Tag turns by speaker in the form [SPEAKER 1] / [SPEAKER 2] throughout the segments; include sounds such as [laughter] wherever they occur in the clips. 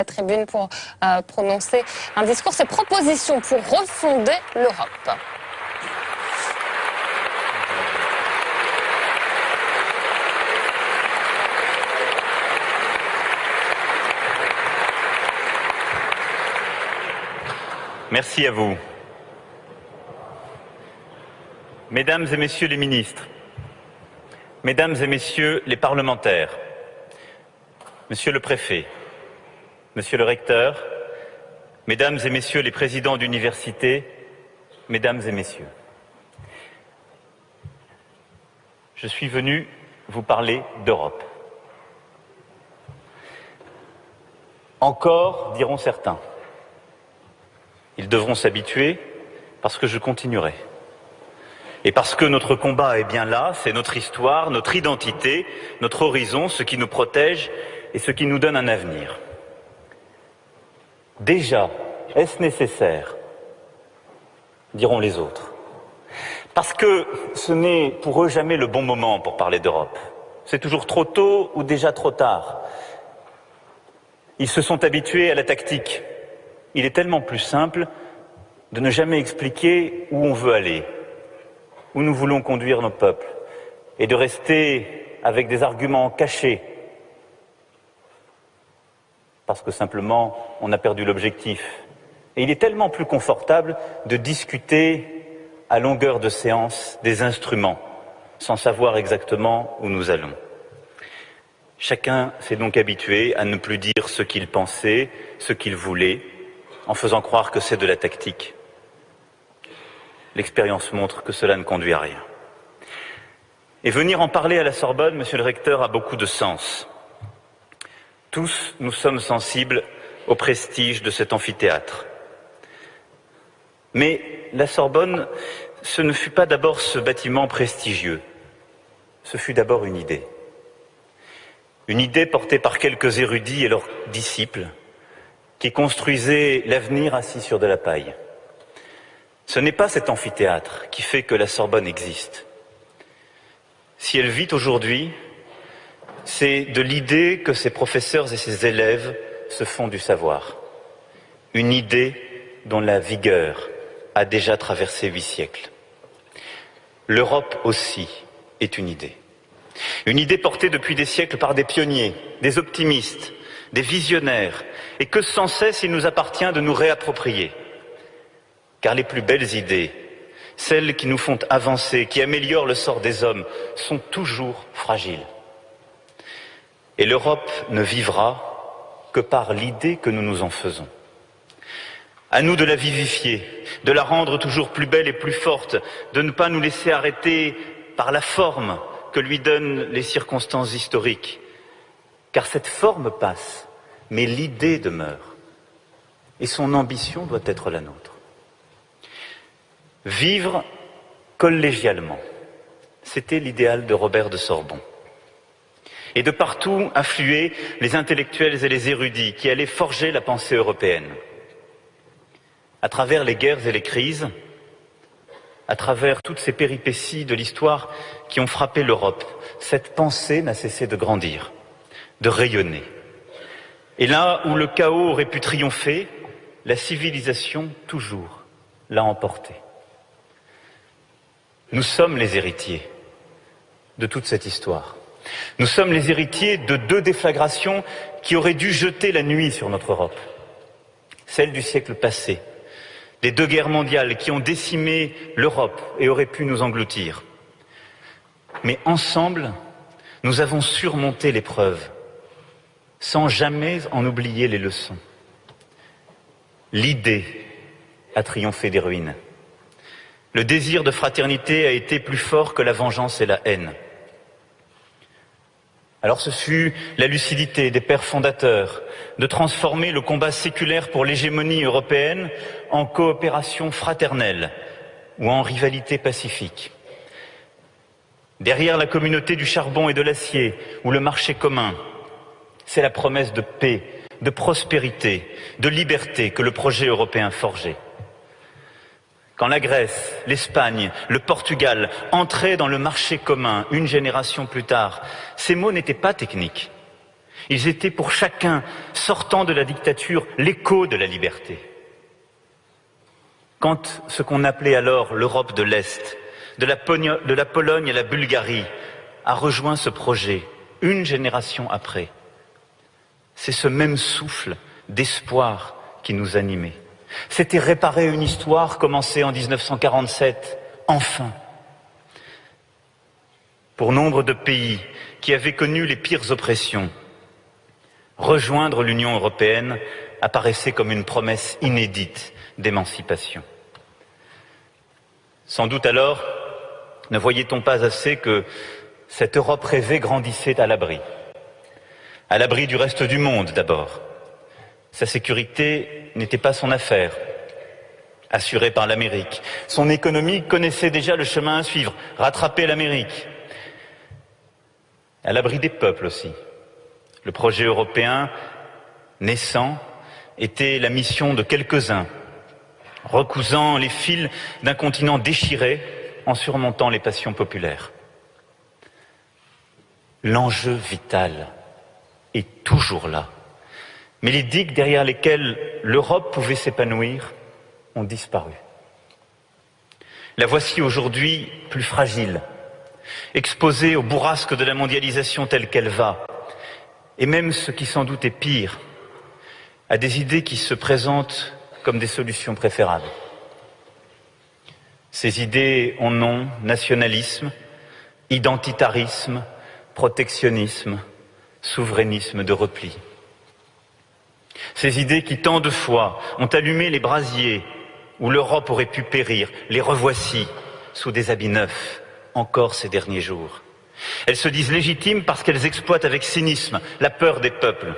[SPEAKER 1] la tribune pour euh, prononcer un discours, ses propositions pour refonder l'Europe.
[SPEAKER 2] Merci à vous. Mesdames et Messieurs les ministres, Mesdames et Messieurs les parlementaires, Monsieur le Préfet, Monsieur le Recteur, Mesdames et Messieurs les présidents d'université, Mesdames et Messieurs, je suis venu vous parler d'Europe. Encore, diront certains. Ils devront s'habituer parce que je continuerai. Et parce que notre combat est bien là, c'est notre histoire, notre identité, notre horizon, ce qui nous protège et ce qui nous donne un avenir. Déjà, est-ce nécessaire diront les autres. Parce que ce n'est pour eux jamais le bon moment pour parler d'Europe. C'est toujours trop tôt ou déjà trop tard. Ils se sont habitués à la tactique. Il est tellement plus simple de ne jamais expliquer où on veut aller, où nous voulons conduire nos peuples, et de rester avec des arguments cachés parce que simplement on a perdu l'objectif. Et il est tellement plus confortable de discuter à longueur de séance des instruments, sans savoir exactement où nous allons. Chacun s'est donc habitué à ne plus dire ce qu'il pensait, ce qu'il voulait, en faisant croire que c'est de la tactique. L'expérience montre que cela ne conduit à rien. Et venir en parler à la Sorbonne, monsieur le recteur, a beaucoup de sens. Tous, nous sommes sensibles au prestige de cet amphithéâtre. Mais la Sorbonne, ce ne fut pas d'abord ce bâtiment prestigieux, ce fut d'abord une idée. Une idée portée par quelques érudits et leurs disciples qui construisaient l'avenir assis sur de la paille. Ce n'est pas cet amphithéâtre qui fait que la Sorbonne existe. Si elle vit aujourd'hui, c'est de l'idée que ses professeurs et ses élèves se font du savoir. Une idée dont la vigueur a déjà traversé huit siècles. L'Europe aussi est une idée. Une idée portée depuis des siècles par des pionniers, des optimistes, des visionnaires, et que sans cesse il nous appartient de nous réapproprier. Car les plus belles idées, celles qui nous font avancer, qui améliorent le sort des hommes, sont toujours fragiles. Et l'Europe ne vivra que par l'idée que nous nous en faisons. À nous de la vivifier, de la rendre toujours plus belle et plus forte, de ne pas nous laisser arrêter par la forme que lui donnent les circonstances historiques. Car cette forme passe, mais l'idée demeure. Et son ambition doit être la nôtre. Vivre collégialement, c'était l'idéal de Robert de Sorbon et de partout affluaient les intellectuels et les érudits qui allaient forger la pensée européenne. À travers les guerres et les crises, à travers toutes ces péripéties de l'histoire qui ont frappé l'Europe, cette pensée n'a cessé de grandir, de rayonner. Et là où le chaos aurait pu triompher, la civilisation toujours l'a emporté. Nous sommes les héritiers de toute cette histoire. Nous sommes les héritiers de deux déflagrations qui auraient dû jeter la nuit sur notre Europe. Celle du siècle passé, les deux guerres mondiales qui ont décimé l'Europe et auraient pu nous engloutir. Mais ensemble, nous avons surmonté l'épreuve, sans jamais en oublier les leçons. L'idée a triomphé des ruines. Le désir de fraternité a été plus fort que la vengeance et la haine. Alors ce fut la lucidité des pères fondateurs de transformer le combat séculaire pour l'hégémonie européenne en coopération fraternelle ou en rivalité pacifique. Derrière la communauté du charbon et de l'acier ou le marché commun, c'est la promesse de paix, de prospérité, de liberté que le projet européen forgeait. Quand la Grèce, l'Espagne, le Portugal entraient dans le marché commun une génération plus tard, ces mots n'étaient pas techniques. Ils étaient pour chacun, sortant de la dictature, l'écho de la liberté. Quand ce qu'on appelait alors l'Europe de l'Est, de la, Pologne à la Bulgarie, a rejoint ce projet, une génération après, c'est ce même souffle d'espoir qui nous animait. C'était réparer une histoire commencée en 1947, enfin. Pour nombre de pays qui avaient connu les pires oppressions, rejoindre l'Union européenne apparaissait comme une promesse inédite d'émancipation. Sans doute alors, ne voyait-on pas assez que cette Europe rêvée grandissait à l'abri. À l'abri du reste du monde d'abord. Sa sécurité n'était pas son affaire, assurée par l'Amérique. Son économie connaissait déjà le chemin à suivre, rattraper l'Amérique. À l'abri des peuples aussi. Le projet européen naissant était la mission de quelques-uns, recousant les fils d'un continent déchiré en surmontant les passions populaires. L'enjeu vital est toujours là. Mais les digues derrière lesquelles l'Europe pouvait s'épanouir ont disparu. La voici aujourd'hui plus fragile, exposée au bourrasque de la mondialisation telle qu'elle va, et même ce qui sans doute est pire, à des idées qui se présentent comme des solutions préférables. Ces idées ont nom nationalisme, identitarisme, protectionnisme, souverainisme de repli. Ces idées qui tant de fois ont allumé les brasiers où l'Europe aurait pu périr, les revoici sous des habits neufs, encore ces derniers jours. Elles se disent légitimes parce qu'elles exploitent avec cynisme la peur des peuples.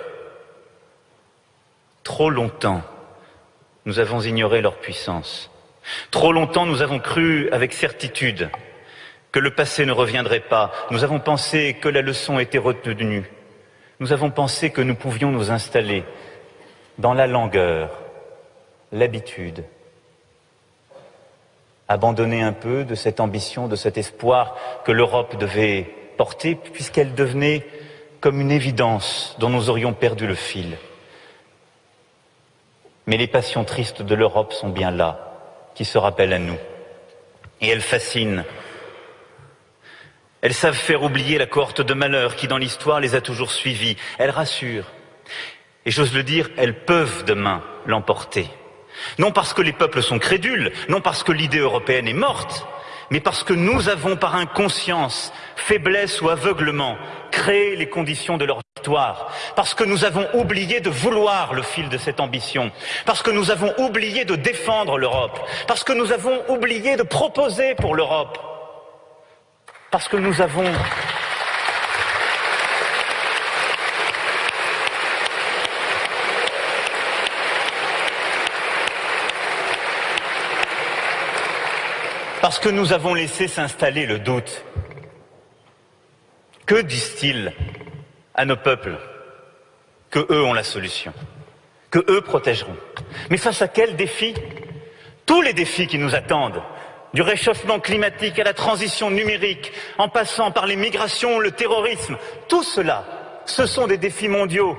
[SPEAKER 2] Trop longtemps, nous avons ignoré leur puissance. Trop longtemps, nous avons cru avec certitude que le passé ne reviendrait pas. Nous avons pensé que la leçon était retenue. Nous avons pensé que nous pouvions nous installer dans la langueur, l'habitude, abandonner un peu de cette ambition, de cet espoir que l'Europe devait porter, puisqu'elle devenait comme une évidence dont nous aurions perdu le fil. Mais les passions tristes de l'Europe sont bien là, qui se rappellent à nous. Et elles fascinent. Elles savent faire oublier la cohorte de malheurs qui, dans l'histoire, les a toujours suivies. Elles rassurent. Et j'ose le dire, elles peuvent demain l'emporter. Non parce que les peuples sont crédules, non parce que l'idée européenne est morte, mais parce que nous avons par inconscience, faiblesse ou aveuglement, créé les conditions de leur victoire, parce que nous avons oublié de vouloir le fil de cette ambition, parce que nous avons oublié de défendre l'Europe, parce que nous avons oublié de proposer pour l'Europe, parce que nous avons Parce que nous avons laissé s'installer le doute. Que disent-ils à nos peuples Que eux ont la solution, que eux protégeront? Mais face à quels défis? Tous les défis qui nous attendent, du réchauffement climatique à la transition numérique, en passant par les migrations, le terrorisme, tout cela, ce sont des défis mondiaux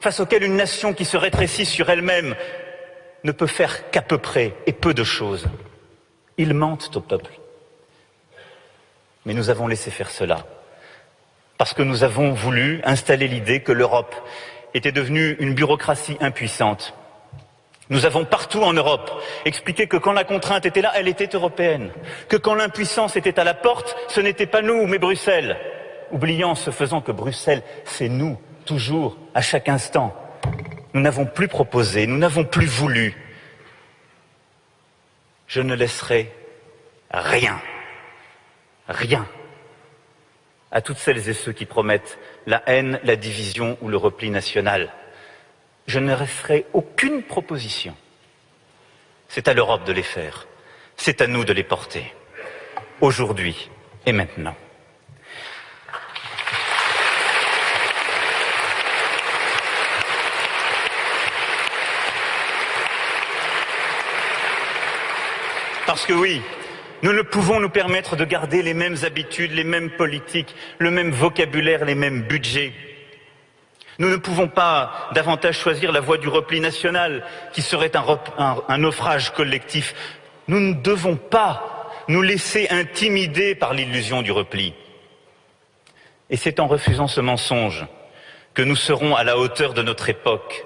[SPEAKER 2] face auxquels une nation qui se rétrécit sur elle-même ne peut faire qu'à peu près et peu de choses. Ils mentent au peuple. Mais nous avons laissé faire cela parce que nous avons voulu installer l'idée que l'Europe était devenue une bureaucratie impuissante. Nous avons partout en Europe expliqué que quand la contrainte était là, elle était européenne, que quand l'impuissance était à la porte, ce n'était pas nous, mais Bruxelles, oubliant ce faisant que Bruxelles, c'est nous, toujours, à chaque instant. Nous n'avons plus proposé, nous n'avons plus voulu, je ne laisserai rien, rien à toutes celles et ceux qui promettent la haine, la division ou le repli national. Je ne laisserai aucune proposition. C'est à l'Europe de les faire. C'est à nous de les porter. Aujourd'hui et maintenant. Parce que oui, nous ne pouvons nous permettre de garder les mêmes habitudes, les mêmes politiques, le même vocabulaire, les mêmes budgets. Nous ne pouvons pas davantage choisir la voie du repli national, qui serait un, naufrage collectif. Nous ne devons pas nous laisser intimider par l'illusion du repli. Et c'est en refusant ce mensonge que nous serons à la hauteur de notre époque,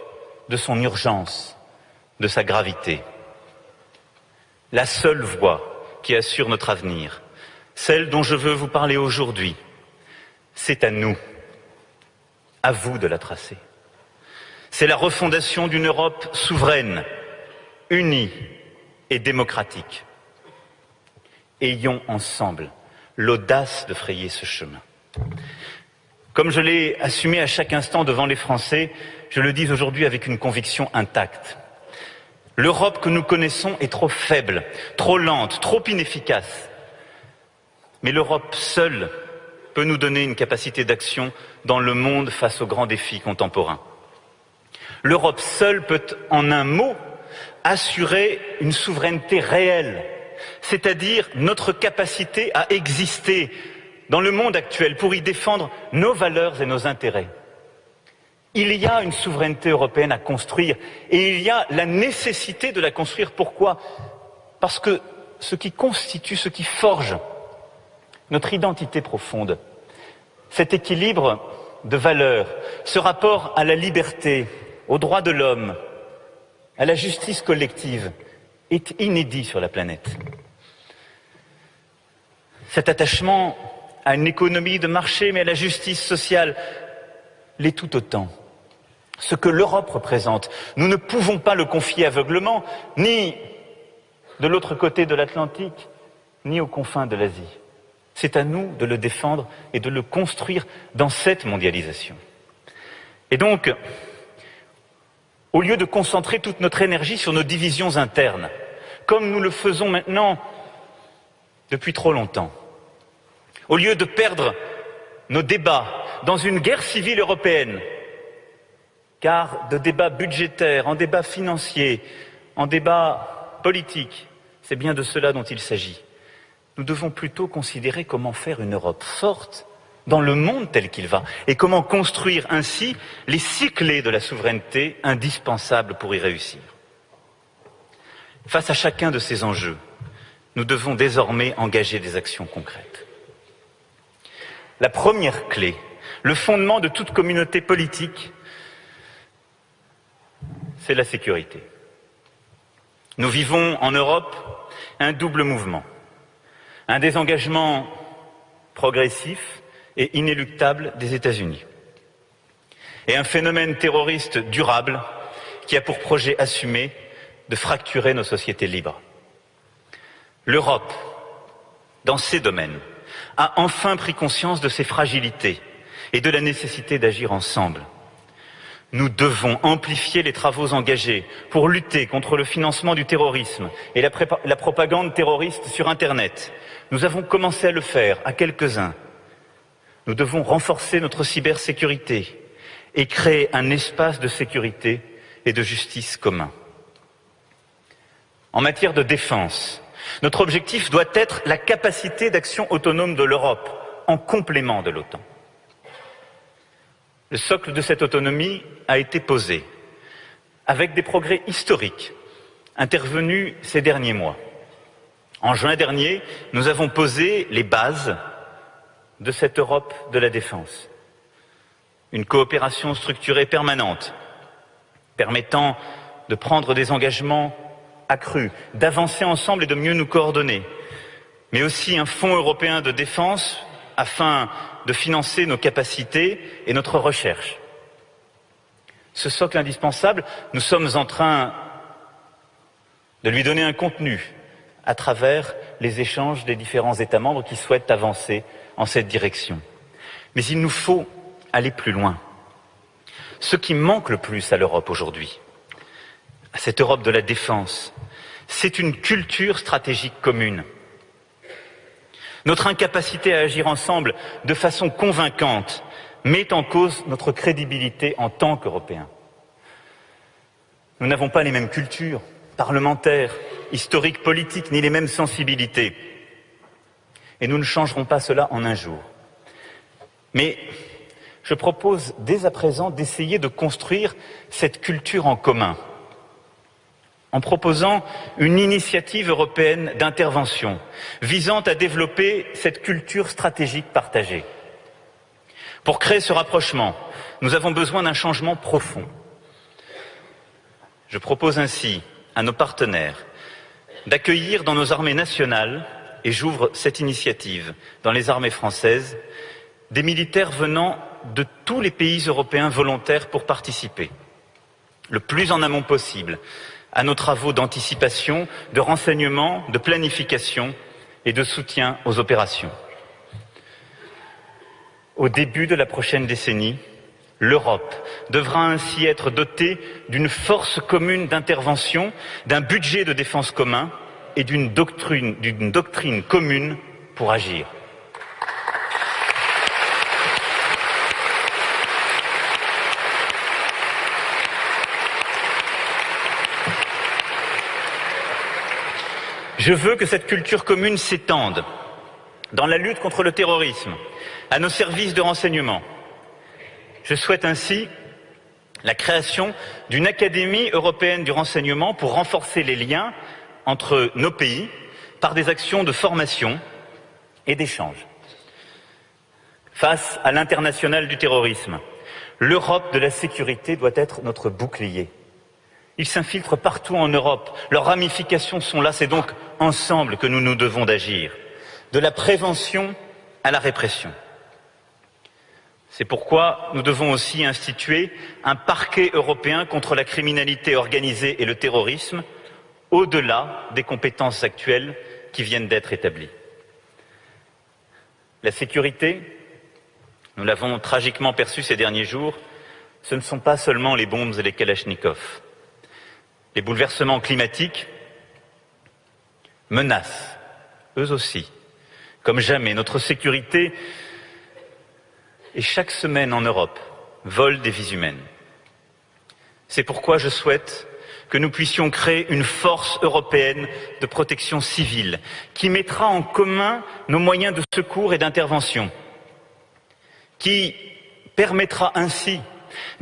[SPEAKER 2] de son urgence, de sa gravité. La seule voie qui assure notre avenir, celle dont je veux vous parler aujourd'hui, c'est à nous, à vous de la tracer. C'est la refondation d'une Europe souveraine, unie et démocratique. Ayons ensemble l'audace de frayer ce chemin. Comme je l'ai assumé à chaque instant devant les Français, je le dis aujourd'hui avec une conviction intacte. L'Europe que nous connaissons est trop faible, trop lente, trop inefficace. Mais l'Europe seule peut nous donner une capacité d'action dans le monde face aux grands défis contemporains. L'Europe seule peut, en un mot, assurer une souveraineté réelle, c'est-à-dire notre capacité à exister dans le monde actuel pour y défendre nos valeurs et nos intérêts. Il y a une souveraineté européenne à construire et il y a la nécessité de la construire. Pourquoi? Parce que ce qui constitue, ce qui forge notre identité profonde, cet équilibre de valeurs, ce rapport à la liberté, aux droits de l'homme, à la justice collective, est inédit sur la planète. Cet attachement à une économie de marché, mais à la justice sociale l'est tout autant. Ce que l'Europe représente, nous ne pouvons pas le confier aveuglement, ni de l'autre côté de l'Atlantique, ni aux confins de l'Asie. C'est à nous de le défendre et de le construire dans cette mondialisation. Et donc, au lieu de concentrer toute notre énergie sur nos divisions internes, comme nous le faisons maintenant depuis trop longtemps, au lieu de perdre nos débats dans une guerre civile européenne, car de débats budgétaires, en débats financiers, en débats politiques, c'est bien de cela dont il s'agit. Nous devons plutôt considérer comment faire une Europe forte dans le monde tel qu'il va et comment construire ainsi les six clés de la souveraineté indispensables pour y réussir. Face à chacun de ces enjeux, nous devons désormais engager des actions concrètes. La première clé, le fondement de toute communauté politique, c'est la sécurité. Nous vivons en Europe un double mouvement. Un désengagement progressif et inéluctable des États-Unis. Et un phénomène terroriste durable qui a pour projet assumé de fracturer nos sociétés libres. L'Europe, dans ces domaines, a enfin pris conscience de ses fragilités et de la nécessité d'agir ensemble. Nous devons amplifier les travaux engagés pour lutter contre le financement du terrorisme et la, propagande terroriste sur Internet. Nous avons commencé à le faire à quelques-uns. Nous devons renforcer notre cybersécurité et créer un espace de sécurité et de justice commun. En matière de défense, notre objectif doit être la capacité d'action autonome de l'Europe en complément de l'OTAN. Le socle de cette autonomie a été posé avec des progrès historiques intervenus ces derniers mois. En juin dernier, nous avons posé les bases de cette Europe de la défense. Une coopération structurée permanente permettant de prendre des engagements accrus, d'avancer ensemble et de mieux nous coordonner, mais aussi un fonds européen de défense afin de financer nos capacités et notre recherche. Ce socle indispensable, nous sommes en train de lui donner un contenu à travers les échanges des différents États membres qui souhaitent avancer en cette direction. Mais il nous faut aller plus loin. Ce qui manque le plus à l'Europe aujourd'hui, à cette Europe de la défense, c'est une culture stratégique commune. Notre incapacité à agir ensemble de façon convaincante met en cause notre crédibilité en tant qu'Européens. Nous n'avons pas les mêmes cultures parlementaires, historiques, politiques, ni les mêmes sensibilités. Et nous ne changerons pas cela en un jour. Mais je propose dès à présent d'essayer de construire cette culture en commun, en proposant une initiative européenne d'intervention visant à développer cette culture stratégique partagée. Pour créer ce rapprochement, nous avons besoin d'un changement profond. Je propose ainsi à nos partenaires d'accueillir dans nos armées nationales, et j'ouvre cette initiative dans les armées françaises, des militaires venant de tous les pays européens volontaires pour participer, le plus en amont possible, à nos travaux d'anticipation, de renseignement, de planification et de soutien aux opérations. Au début de la prochaine décennie, l'Europe devra ainsi être dotée d'une force commune d'intervention, d'un budget de défense commun et d'une doctrine, commune pour agir. Je veux que cette culture commune s'étende dans la lutte contre le terrorisme, à nos services de renseignement. Je souhaite ainsi la création d'une Académie européenne du renseignement pour renforcer les liens entre nos pays par des actions de formation et d'échange. Face à l'international du terrorisme, l'Europe de la sécurité doit être notre bouclier. Ils s'infiltrent partout en Europe. Leurs ramifications sont là. C'est donc ensemble que nous nous devons d'agir. De la prévention à la répression. C'est pourquoi nous devons aussi instituer un parquet européen contre la criminalité organisée et le terrorisme, au-delà des compétences actuelles qui viennent d'être établies. La sécurité, nous l'avons tragiquement perçu ces derniers jours, ce ne sont pas seulement les bombes et les kalachnikovs. Les bouleversements climatiques menacent, eux aussi, comme jamais, notre sécurité et chaque semaine en Europe vole des vies humaines. C'est pourquoi je souhaite que nous puissions créer une force européenne de protection civile qui mettra en commun nos moyens de secours et d'intervention, qui permettra ainsi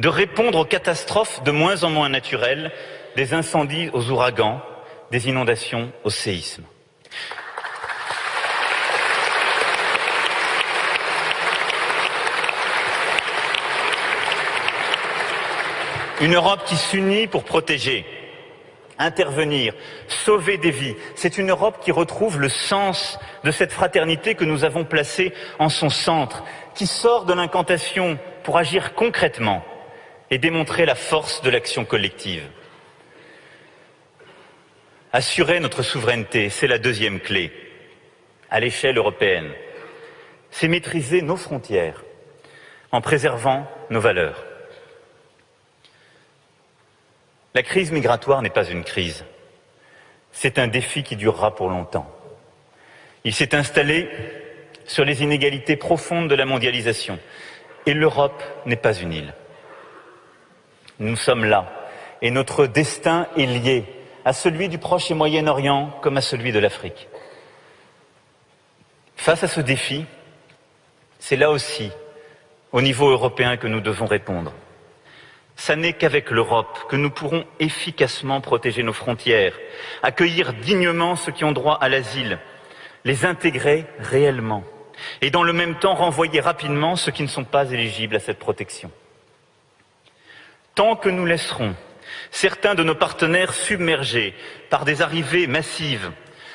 [SPEAKER 2] de répondre aux catastrophes de moins en moins naturelles des incendies aux ouragans, des inondations aux séismes. Une Europe qui s'unit pour protéger, intervenir, sauver des vies. C'est une Europe qui retrouve le sens de cette fraternité que nous avons placée en son centre, qui sort de l'incantation pour agir concrètement et démontrer la force de l'action collective. Assurer notre souveraineté, c'est la deuxième clé à l'échelle européenne. C'est maîtriser nos frontières en préservant nos valeurs. La crise migratoire n'est pas une crise. C'est un défi qui durera pour longtemps. Il s'est installé sur les inégalités profondes de la mondialisation. Et l'Europe n'est pas une île. Nous sommes là. Et notre destin est lié à celui du Proche et Moyen-Orient comme à celui de l'Afrique. Face à ce défi, c'est là aussi, au niveau européen, que nous devons répondre. Ce n'est qu'avec l'Europe que nous pourrons efficacement protéger nos frontières, accueillir dignement ceux qui ont droit à l'asile, les intégrer réellement et dans le même temps renvoyer rapidement ceux qui ne sont pas éligibles à cette protection. Tant que nous laisserons certains de nos partenaires submergés par des arrivées massives,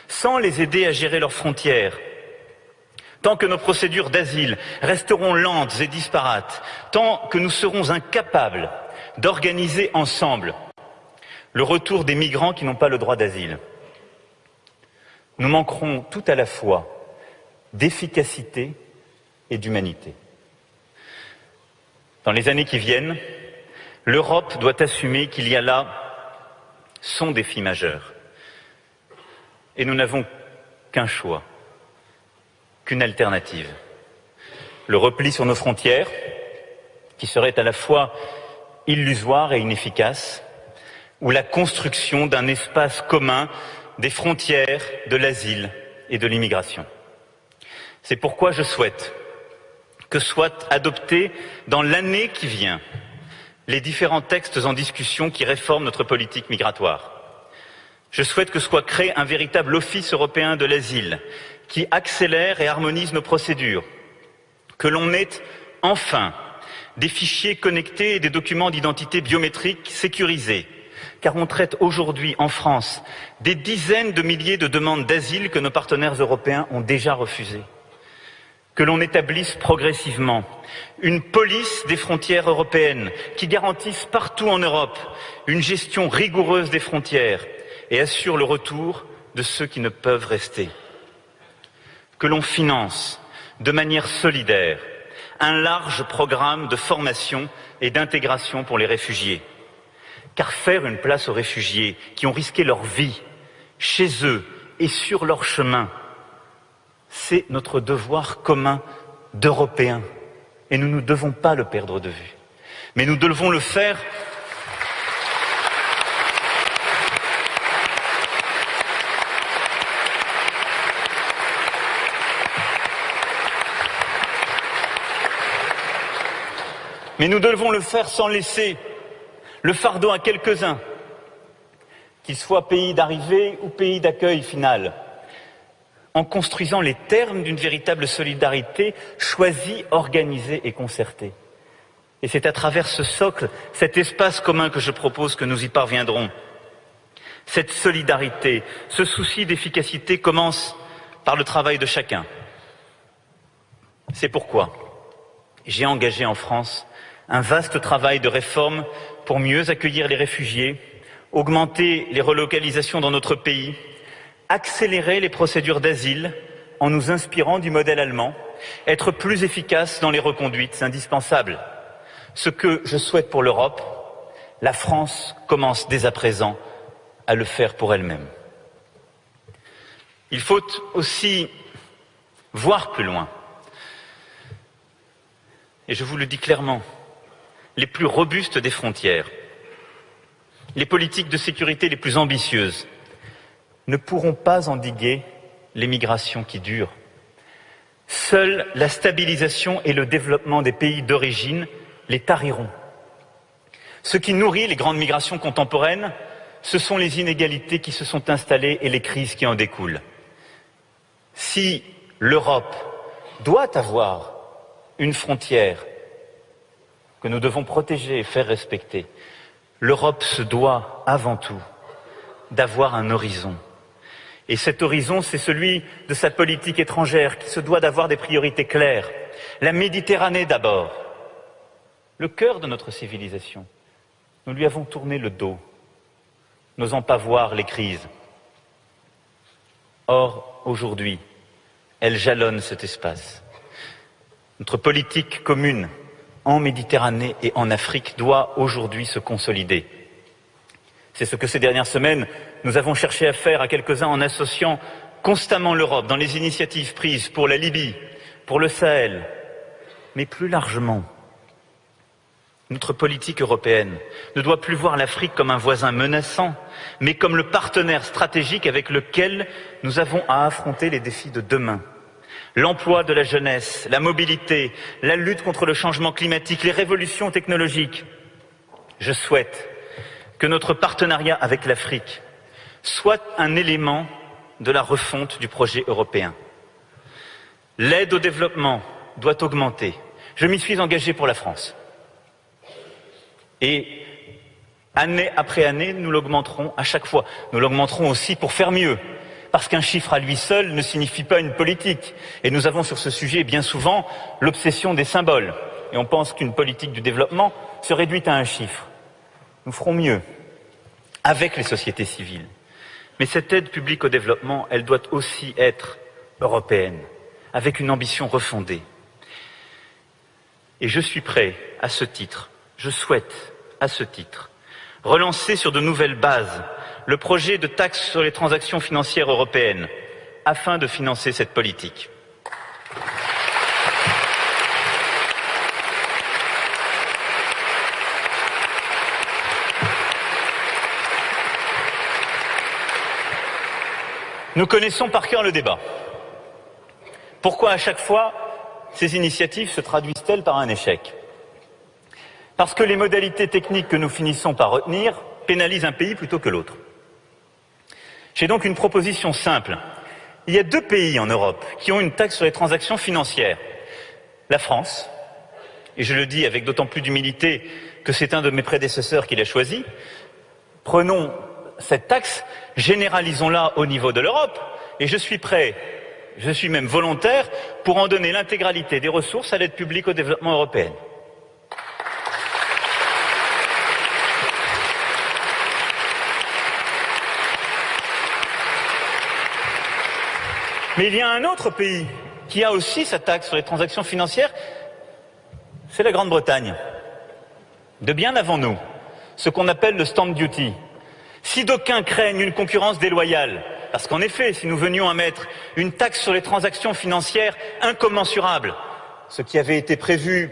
[SPEAKER 2] sans les aider à gérer leurs frontières. Tant que nos procédures d'asile resteront lentes et disparates, tant que nous serons incapables d'organiser ensemble le retour des migrants qui n'ont pas le droit d'asile, nous manquerons tout à la fois d'efficacité et d'humanité. Dans les années qui viennent, L'Europe doit assumer qu'il y a là son défi majeur. Et nous n'avons qu'un choix, qu'une alternative. Le repli sur nos frontières, qui serait à la fois illusoire et inefficace, ou la construction d'un espace commun des frontières, de l'asile et de l'immigration. C'est pourquoi je souhaite que soient adoptés dans l'année qui vient les différents textes en discussion qui réforment notre politique migratoire. Je souhaite que soit créé un véritable office européen de l'asile qui accélère et harmonise nos procédures, que l'on ait enfin des fichiers connectés et des documents d'identité biométrique sécurisés, car on traite aujourd'hui en France des dizaines de milliers de demandes d'asile que nos partenaires européens ont déjà refusées. Que l'on établisse progressivement une police des frontières européennes qui garantisse partout en Europe une gestion rigoureuse des frontières et assure le retour de ceux qui ne peuvent rester. Que l'on finance de manière solidaire un large programme de formation et d'intégration pour les réfugiés. Car faire une place aux réfugiés qui ont risqué leur vie chez eux et sur leur chemin, c'est notre devoir commun d'Européens. Et nous ne devons pas le perdre de vue. Mais nous devons le faire Mais nous devons le faire sans laisser le fardeau à quelques-uns, qu'ils soient pays d'arrivée ou pays d'accueil final, en construisant les termes d'une véritable solidarité choisie, organisée et concertée. Et c'est à travers ce socle, cet espace commun que je propose que nous y parviendrons. Cette solidarité, ce souci d'efficacité commence par le travail de chacun. C'est pourquoi j'ai engagé en France un vaste travail de réforme pour mieux accueillir les réfugiés, augmenter les relocalisations dans notre pays, accélérer les procédures d'asile en nous inspirant du modèle allemand, être plus efficace dans les reconduites, c'est indispensable. Ce que je souhaite pour l'Europe, la France commence dès à présent à le faire pour elle-même. Il faut aussi voir plus loin. Et je vous le dis clairement, les plus robustes des frontières, les politiques de sécurité les plus ambitieuses ne pourront pas endiguer les migrations qui durent. Seule la stabilisation et le développement des pays d'origine les tariront. Ce qui nourrit les grandes migrations contemporaines, ce sont les inégalités qui se sont installées et les crises qui en découlent. Si l'Europe doit avoir une frontière que nous devons protéger et faire respecter, l'Europe se doit avant tout d'avoir un horizon. Et cet horizon, c'est celui de sa politique étrangère qui se doit d'avoir des priorités claires. La Méditerranée d'abord, le cœur de notre civilisation. Nous lui avons tourné le dos, n'osant pas voir les crises. Or, aujourd'hui, elle jalonne cet espace. Notre politique commune en Méditerranée et en Afrique doit aujourd'hui se consolider. C'est ce que ces dernières semaines, nous avons cherché à faire à quelques-uns en associant constamment l'Europe dans les initiatives prises pour la Libye, pour le Sahel, mais plus largement. Notre politique européenne ne doit plus voir l'Afrique comme un voisin menaçant, mais comme le partenaire stratégique avec lequel nous avons à affronter les défis de demain l'emploi de la jeunesse, la mobilité, la lutte contre le changement climatique, les révolutions technologiques. Je souhaite que notre partenariat avec l'Afrique soit un élément de la refonte du projet européen. L'aide au développement doit augmenter. Je m'y suis engagé pour la France. Et année après année, nous l'augmenterons à chaque fois. Nous l'augmenterons aussi pour faire mieux, parce qu'un chiffre à lui seul ne signifie pas une politique. Et nous avons sur ce sujet bien souvent l'obsession des symboles. Et on pense qu'une politique du développement se réduit à un chiffre. Nous ferons mieux avec les sociétés civiles. Mais cette aide publique au développement, elle doit aussi être européenne, avec une ambition refondée. Et je suis prêt, à ce titre, je souhaite, à ce titre, relancer sur de nouvelles bases le projet de taxe sur les transactions financières européennes afin de financer cette politique. Nous connaissons par cœur le débat. Pourquoi à chaque fois ces initiatives se traduisent-elles par un échec? Parce que les modalités techniques que nous finissons par retenir pénalisent un pays plutôt que l'autre. J'ai donc une proposition simple. Il y a deux pays en Europe qui ont une taxe sur les transactions financières. La France, et je le dis avec d'autant plus d'humilité que c'est un de mes prédécesseurs qui l'a choisi, prenons cette taxe, généralisons-la au niveau de l'Europe, et je suis prêt, je suis même volontaire pour en donner l'intégralité des ressources à l'aide publique au développement européenne. Mais il y a un autre pays qui a aussi sa taxe sur les transactions financières, c'est la Grande-Bretagne. De bien avant nous, ce qu'on appelle le stamp duty. Si d'aucuns craignent une concurrence déloyale, parce qu'en effet, si nous venions à mettre une taxe sur les transactions financières incommensurable, ce qui avait été prévu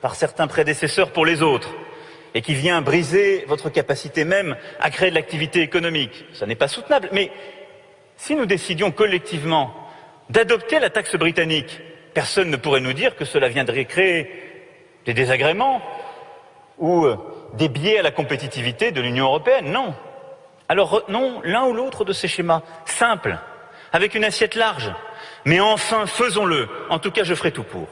[SPEAKER 2] par certains prédécesseurs pour les autres, et qui vient briser votre capacité même à créer de l'activité économique, ça n'est pas soutenable. Mais si nous décidions collectivement d'adopter la taxe britannique, personne ne pourrait nous dire que cela viendrait créer des désagréments ou euh, des biais à la compétitivité de l'Union européenne. Non. Alors retenons l'un ou l'autre de ces schémas simples, avec une assiette large. Mais enfin, faisons-le. En tout cas, je ferai tout pour.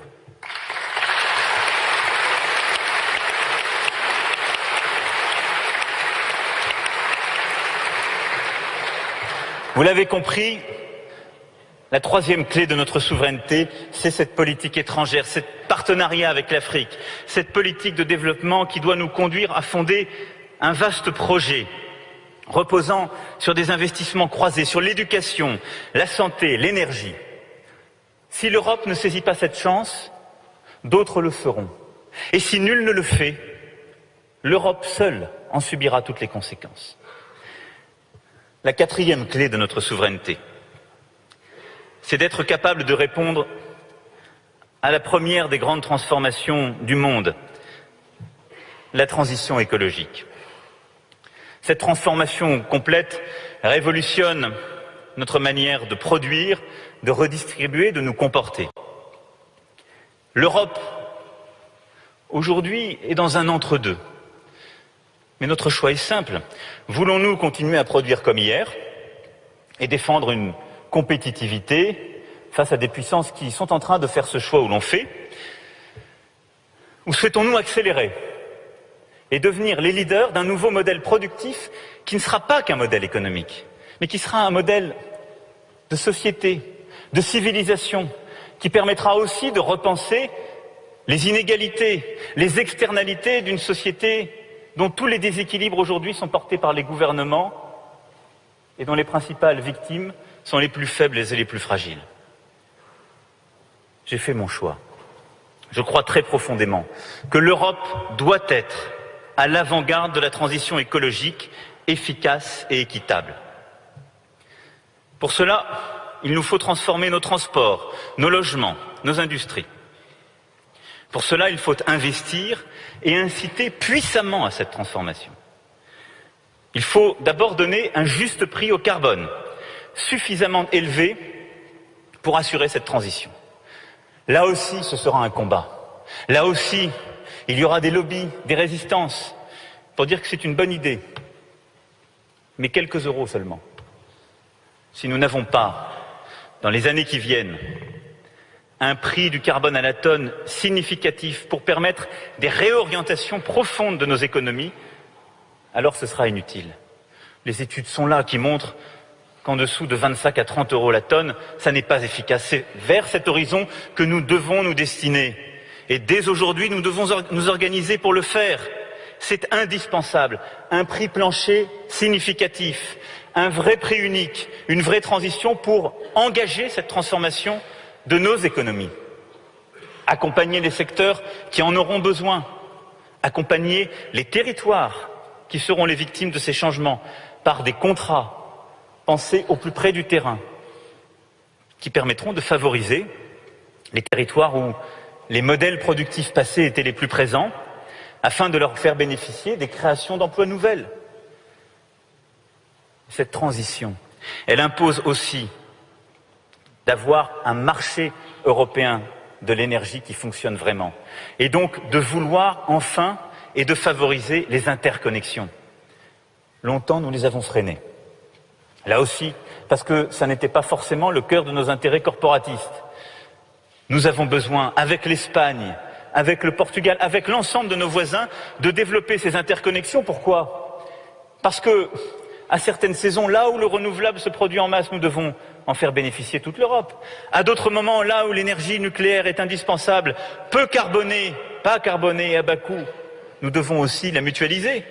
[SPEAKER 2] Vous l'avez compris, la troisième clé de notre souveraineté, c'est cette politique étrangère, ce partenariat avec l'Afrique, cette politique de développement qui doit nous conduire à fonder un vaste projet reposant sur des investissements croisés, sur l'éducation, la santé, l'énergie. Si l'Europe ne saisit pas cette chance, d'autres le feront. Et si nul ne le fait, l'Europe seule en subira toutes les conséquences la quatrième clé de notre souveraineté. C'est d'être capable de répondre à la première des grandes transformations du monde, la transition écologique. Cette transformation complète révolutionne notre manière de produire, de redistribuer, de nous comporter. L'Europe, aujourd'hui, est dans un entre-deux. Mais notre choix est simple. Voulons-nous continuer à produire comme hier et défendre une compétitivité face à des puissances qui sont en train de faire ce choix où l'on fait. Ou souhaitons-nous accélérer et devenir les leaders d'un nouveau modèle productif qui ne sera pas qu'un modèle économique, mais qui sera un modèle de société, de civilisation, qui permettra aussi de repenser les inégalités, les externalités d'une société dont tous les déséquilibres aujourd'hui sont portés par les gouvernements et dont les principales victimes sont les plus faibles et les plus fragiles. J'ai fait mon choix. Je crois très profondément que l'Europe doit être à l'avant-garde de la transition écologique efficace et équitable. Pour cela, il nous faut transformer nos transports, nos logements, nos industries. Pour cela, il faut investir et inciter puissamment à cette transformation. Il faut d'abord donner un juste prix au carbone, suffisamment élevé pour assurer cette transition. Là aussi, ce sera un combat. Là aussi, il y aura des lobbies, des résistances, pour dire que c'est une bonne idée. Mais quelques euros seulement. Si nous n'avons pas, dans les années qui viennent, un prix du carbone à la tonne significatif pour permettre des réorientations profondes de nos économies, alors ce sera inutile. Les études sont là qui montrent qu'en dessous de 25 à 30 euros la tonne, ça n'est pas efficace. C'est vers cet horizon que nous devons nous destiner. Et dès aujourd'hui, nous devons nous organiser pour le faire. C'est indispensable. Un prix plancher significatif, un vrai prix unique, une vraie transition pour engager cette transformation de nos économies, accompagner les secteurs qui en auront besoin, accompagner les territoires qui seront les victimes de ces changements par des contrats pensés au plus près du terrain, qui permettront de favoriser les territoires où les modèles productifs passés étaient les plus présents, afin de leur faire bénéficier des créations d'emplois nouvelles. Cette transition, elle impose aussi d'avoir un marché européen de l'énergie qui fonctionne vraiment. Et donc de vouloir enfin et de favoriser les interconnexions. Longtemps, nous les avons freinés. Là aussi, parce que ça n'était pas forcément le cœur de nos intérêts corporatistes. Nous avons besoin, avec l'Espagne, avec le Portugal, avec l'ensemble de nos voisins, de développer ces interconnexions. Pourquoi? Parce que, à certaines saisons, là où le renouvelable se produit en masse, nous devons en faire bénéficier toute l'Europe. À d'autres moments, là où l'énergie nucléaire est indispensable, peu carbonée, pas carbonée à bas coût, nous devons aussi la mutualiser.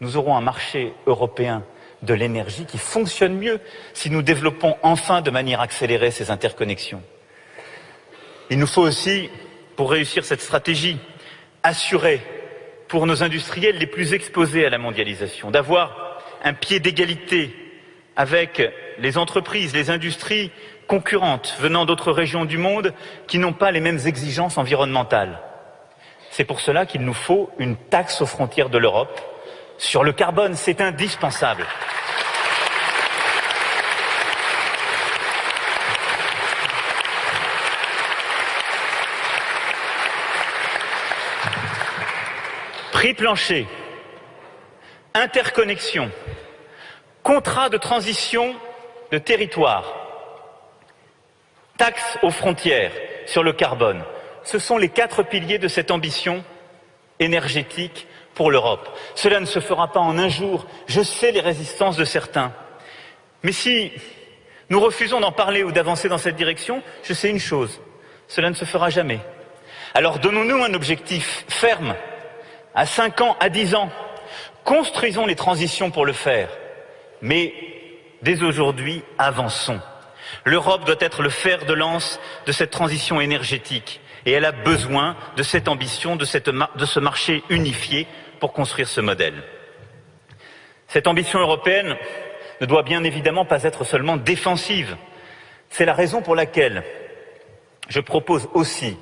[SPEAKER 2] Nous aurons un marché européen de l'énergie qui fonctionne mieux si nous développons enfin de manière accélérée ces interconnexions. Il nous faut aussi, pour réussir cette stratégie, assurer pour nos industriels les plus exposés à la mondialisation, d'avoir un pied d'égalité avec les entreprises, les industries concurrentes venant d'autres régions du monde qui n'ont pas les mêmes exigences environnementales. C'est pour cela qu'il nous faut une taxe aux frontières de l'Europe sur le carbone, c'est indispensable. Prix plancher, interconnexion, contrat de transition de territoire, taxe aux frontières sur le carbone. Ce sont les quatre piliers de cette ambition énergétique pour l'Europe. Cela ne se fera pas en un jour. Je sais les résistances de certains. Mais si nous refusons d'en parler ou d'avancer dans cette direction, je sais une chose. Cela ne se fera jamais. Alors donnons-nous un objectif ferme à 5 ans, à 10 ans. Construisons les transitions pour le faire. Mais dès aujourd'hui, avançons. L'Europe doit être le fer de lance de cette transition énergétique et elle a besoin de cette ambition, de, de ce marché unifié pour construire ce modèle. Cette ambition européenne ne doit bien évidemment pas être seulement défensive. C'est la raison pour laquelle je propose aussi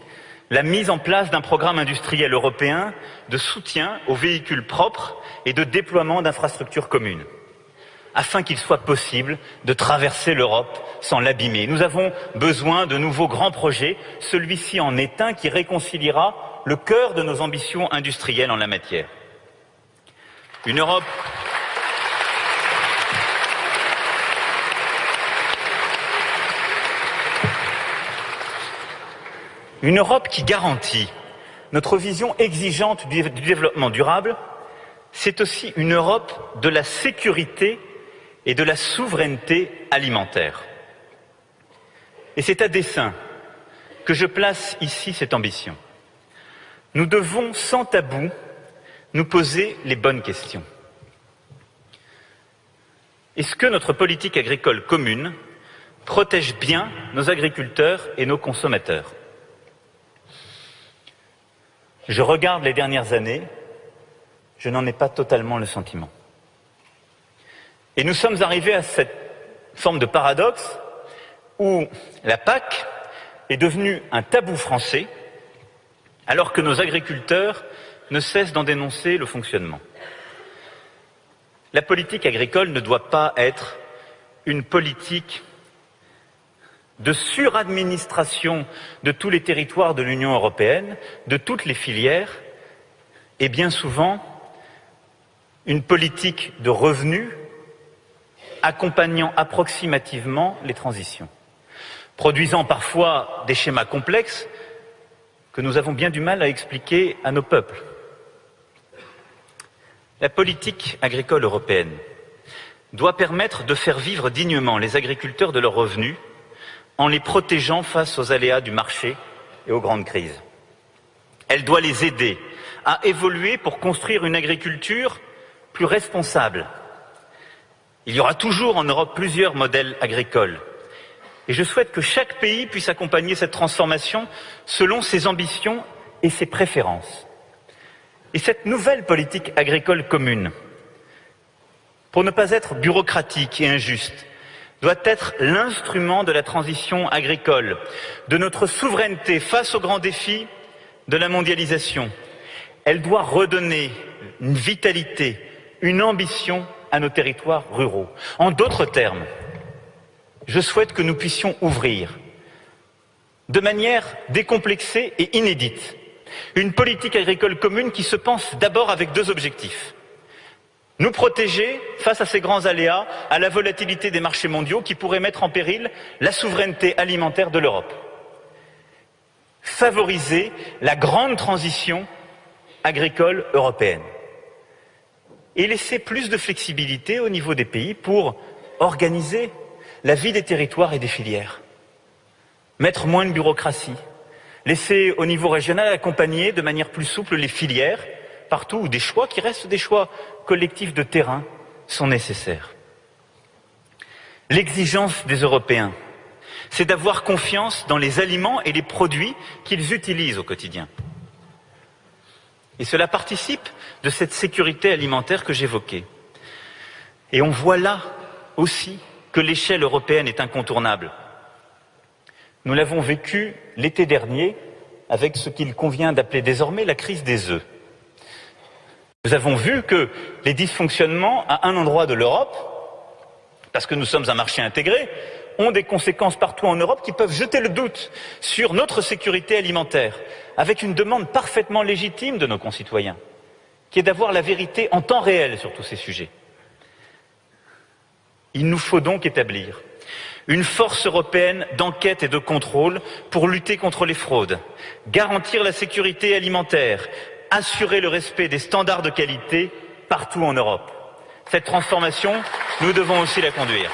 [SPEAKER 2] la mise en place d'un programme industriel européen de soutien aux véhicules propres et de déploiement d'infrastructures communes, afin qu'il soit possible de traverser l'Europe sans l'abîmer. Nous avons besoin de nouveaux grands projets, celui-ci en est un qui réconciliera le cœur de nos ambitions industrielles en la matière. Une Europe Une Europe qui garantit notre vision exigeante du développement durable, c'est aussi une Europe de la sécurité et de la souveraineté alimentaire. Et c'est à dessein que je place ici cette ambition. Nous devons, sans tabou, nous poser les bonnes questions. Est-ce que notre politique agricole commune protège bien nos agriculteurs et nos consommateurs? Je regarde les dernières années, je n'en ai pas totalement le sentiment. Et nous sommes arrivés à cette forme de paradoxe où la PAC est devenue un tabou français, alors que nos agriculteurs ne cessent d'en dénoncer le fonctionnement. La politique agricole ne doit pas être une politique de suradministration de tous les territoires de l'Union européenne, de toutes les filières, et bien souvent une politique de revenus accompagnant approximativement les transitions, produisant parfois des schémas complexes que nous avons bien du mal à expliquer à nos peuples. La politique agricole européenne doit permettre de faire vivre dignement les agriculteurs de leurs revenus en les protégeant face aux aléas du marché et aux grandes crises. Elle doit les aider à évoluer pour construire une agriculture plus responsable. Il y aura toujours en Europe plusieurs modèles agricoles. Et je souhaite que chaque pays puisse accompagner cette transformation selon ses ambitions et ses préférences. Et cette nouvelle politique agricole commune, pour ne pas être bureaucratique et injuste, doit être l'instrument de la transition agricole, de notre souveraineté face aux grands défis de la mondialisation. Elle doit redonner une vitalité, une ambition à nos territoires ruraux. En d'autres termes, je souhaite que nous puissions ouvrir de manière décomplexée et inédite, une politique agricole commune qui se pense d'abord avec deux objectifs. Nous protéger face à ces grands aléas, à la volatilité des marchés mondiaux qui pourraient mettre en péril la souveraineté alimentaire de l'Europe. Favoriser la grande transition agricole européenne. Et laisser plus de flexibilité au niveau des pays pour organiser la vie des territoires et des filières. Mettre moins de bureaucratie. Laisser au niveau régional accompagner de manière plus souple les filières partout où des choix qui restent des choix collectifs de terrain sont nécessaires. L'exigence des Européens, c'est d'avoir confiance dans les aliments et les produits qu'ils utilisent au quotidien. Et cela participe de cette sécurité alimentaire que j'évoquais. Et on voit là aussi que l'échelle européenne est incontournable. Nous l'avons vécu l'été dernier avec ce qu'il convient d'appeler désormais la crise des œufs. Nous avons vu que les dysfonctionnements à un endroit de l'Europe, parce que nous sommes un marché intégré, ont des conséquences partout en Europe qui peuvent jeter le doute sur notre sécurité alimentaire, avec une demande parfaitement légitime de nos concitoyens, qui est d'avoir la vérité en temps réel sur tous ces sujets. Il nous faut donc établir une force européenne d'enquête et de contrôle pour lutter contre les fraudes, garantir la sécurité alimentaire, assurer le respect des standards de qualité partout en Europe. Cette transformation, nous devons aussi la conduire.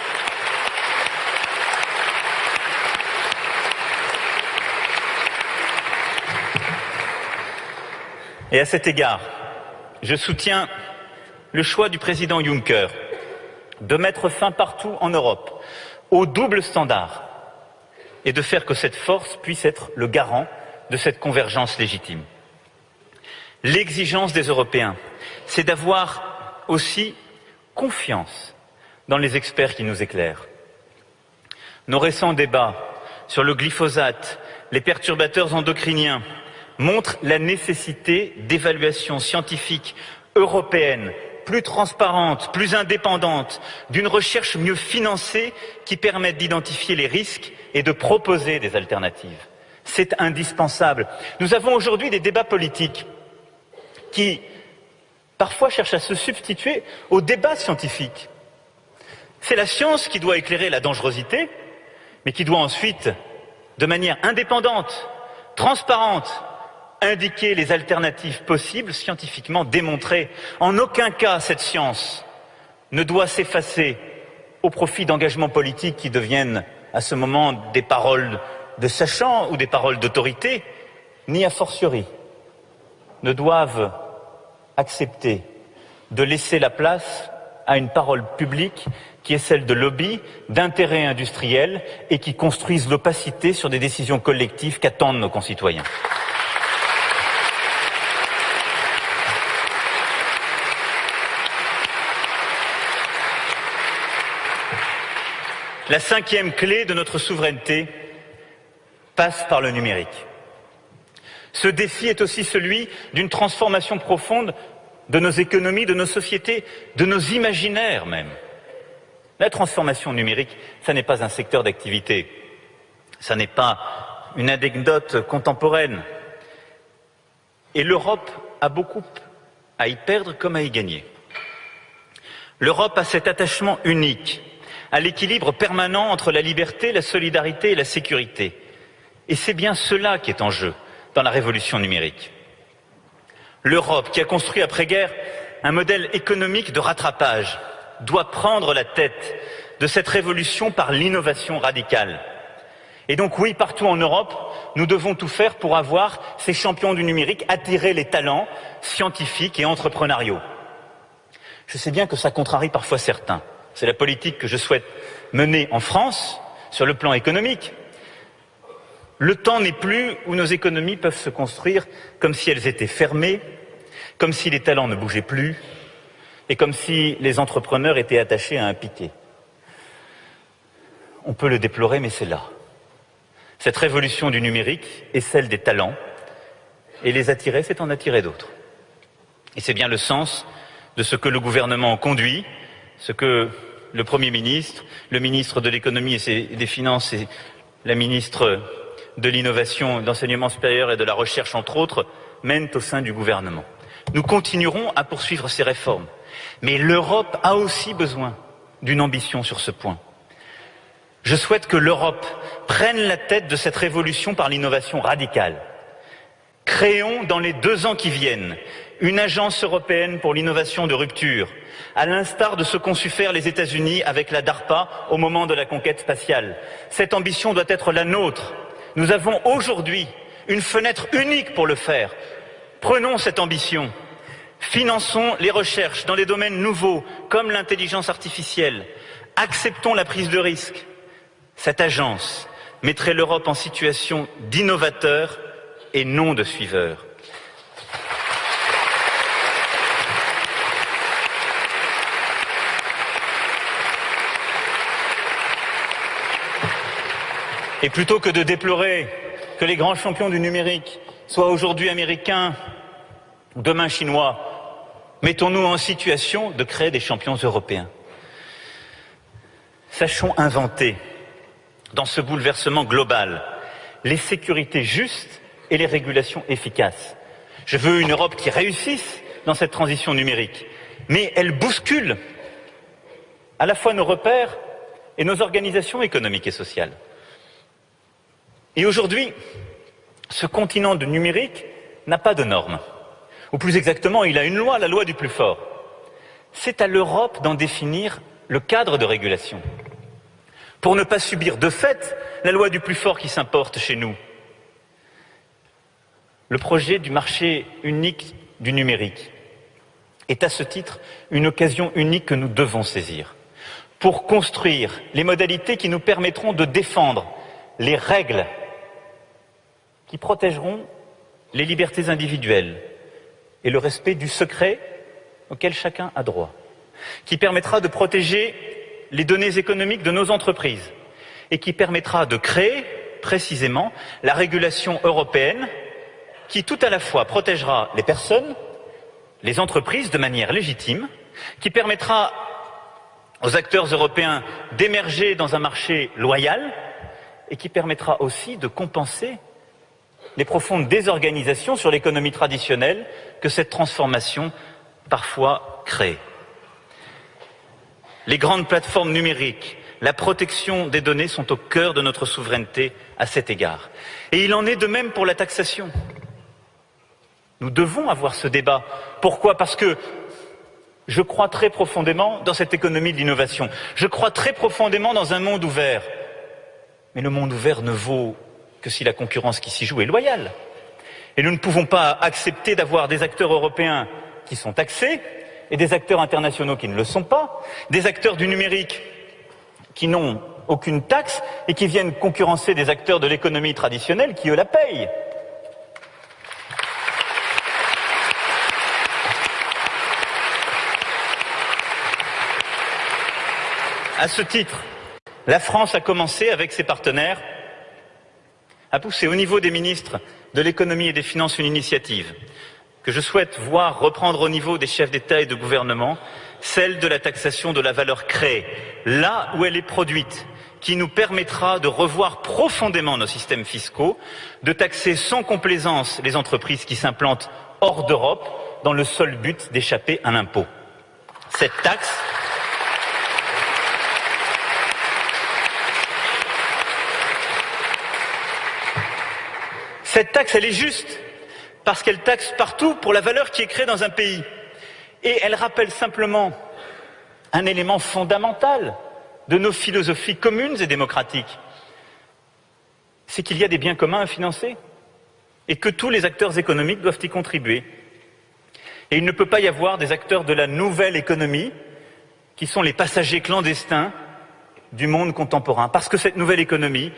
[SPEAKER 2] Et à cet égard, je soutiens le choix du président Juncker de mettre fin partout en Europe au double standard et de faire que cette force puisse être le garant de cette convergence légitime. L'exigence des Européens, c'est d'avoir aussi confiance dans les experts qui nous éclairent. Nos récents débats sur le glyphosate, les perturbateurs endocriniens, montrent la nécessité d'évaluation scientifique européenne plus transparente, plus indépendante, d'une recherche mieux financée qui permette d'identifier les risques et de proposer des alternatives. C'est indispensable. Nous avons aujourd'hui des débats politiques qui parfois cherche à se substituer au débat scientifique. C'est la science qui doit éclairer la dangerosité, mais qui doit ensuite, de manière indépendante, transparente, indiquer les alternatives possibles scientifiquement démontrées. En aucun cas, cette science ne doit s'effacer au profit d'engagements politiques qui deviennent à ce moment des paroles de sachants ou des paroles d'autorité, ni a fortiori ne doivent accepter de laisser la place à une parole publique qui est celle de lobby, d'intérêts industriels et qui construisent l'opacité sur des décisions collectives qu'attendent nos concitoyens. La cinquième clé de notre souveraineté passe par le numérique. Ce défi est aussi celui d'une transformation profonde de nos économies, de nos sociétés, de nos imaginaires même. La transformation numérique, ce n'est pas un secteur d'activité, ce n'est pas une anecdote contemporaine. Et l'Europe a beaucoup à y perdre comme à y gagner. L'Europe a cet attachement unique à l'équilibre permanent entre la liberté, la solidarité et la sécurité. Et c'est bien cela qui est en jeu dans la révolution numérique. L'Europe, qui a construit après-guerre un modèle économique de rattrapage, doit prendre la tête de cette révolution par l'innovation radicale. Et donc oui, partout en Europe, nous devons tout faire pour avoir ces champions du numérique, attirer les talents scientifiques et entrepreneuriaux. Je sais bien que ça contrarie parfois certains. C'est la politique que je souhaite mener en France sur le plan économique. Le temps n'est plus où nos économies peuvent se construire comme si elles étaient fermées, comme si les talents ne bougeaient plus et comme si les entrepreneurs étaient attachés à un piquet. On peut le déplorer, mais c'est là. Cette révolution du numérique est celle des talents, et les attirer, c'est en attirer d'autres. Et c'est bien le sens de ce que le gouvernement conduit, ce que le Premier ministre, le ministre de l'économie et des Finances et la ministre de l'innovation, d'enseignement supérieur et de la recherche, entre autres, mènent au sein du gouvernement. Nous continuerons à poursuivre ces réformes. Mais l'Europe a aussi besoin d'une ambition sur ce point. Je souhaite que l'Europe prenne la tête de cette révolution par l'innovation radicale. Créons dans les deux ans qui viennent une agence européenne pour l'innovation de rupture, à l'instar de ce qu'ont su faire les États-Unis avec la DARPA au moment de la conquête spatiale. Cette ambition doit être la nôtre. Nous avons aujourd'hui une fenêtre unique pour le faire. Prenons cette ambition. Finançons les recherches dans des domaines nouveaux comme l'intelligence artificielle. Acceptons la prise de risque. Cette agence mettrait l'Europe en situation d'innovateur et non de suiveur. Et plutôt que de déplorer que les grands champions du numérique soient aujourd'hui américains ou demain chinois, mettons-nous en situation de créer des champions européens. Sachons inventer, dans ce bouleversement global, les sécurités justes et les régulations efficaces. Je veux une Europe qui réussisse dans cette transition numérique, mais elle bouscule à la fois nos repères et nos organisations économiques et sociales. Et aujourd'hui, ce continent du numérique n'a pas de normes. Ou plus exactement, il a une loi, la loi du plus fort. C'est à l'Europe d'en définir le cadre de régulation. Pour ne pas subir de fait la loi du plus fort qui s'importe chez nous. Le projet du marché unique du numérique est à ce titre une occasion unique que nous devons saisir pour construire les modalités qui nous permettront de défendre les règles qui protégeront les libertés individuelles et le respect du secret auquel chacun a droit, qui permettra de protéger les données économiques de nos entreprises et qui permettra de créer précisément la régulation européenne qui tout à la fois protégera les personnes, les entreprises de manière légitime, qui permettra aux acteurs européens d'émerger dans un marché loyal et qui permettra aussi de compenser les profondes désorganisations sur l'économie traditionnelle que cette transformation parfois crée. Les grandes plateformes numériques, la protection des données sont au cœur de notre souveraineté à cet égard. Et il en est de même pour la taxation. Nous devons avoir ce débat. Pourquoi? Parce que je crois très profondément dans cette économie de l'innovation. Je crois très profondément dans un monde ouvert. Mais le monde ouvert ne vaut que si la concurrence qui s'y joue est loyale. Et nous ne pouvons pas accepter d'avoir des acteurs européens qui sont taxés et des acteurs internationaux qui ne le sont pas, des acteurs du numérique qui n'ont aucune taxe et qui viennent concurrencer des acteurs de l'économie traditionnelle qui, eux, la payent. À ce titre, la France a commencé avec ses partenaires a poussé au niveau des ministres de l'économie et des finances une initiative que je souhaite voir reprendre au niveau des chefs d'État et de gouvernement, celle de la taxation de la valeur créée, là où elle est produite, qui nous permettra de revoir profondément nos systèmes fiscaux, de taxer sans complaisance les entreprises qui s'implantent hors d'Europe dans le seul but d'échapper à l'impôt. Cette taxe Cette taxe, elle est juste, parce qu'elle taxe partout pour la valeur qui est créée dans un pays. Et elle rappelle simplement un élément fondamental de nos philosophies communes et démocratiques. C'est qu'il y a des biens communs à financer et que tous les acteurs économiques doivent y contribuer. Et il ne peut pas y avoir des acteurs de la nouvelle économie qui sont les passagers clandestins du monde contemporain. Parce que cette nouvelle économie,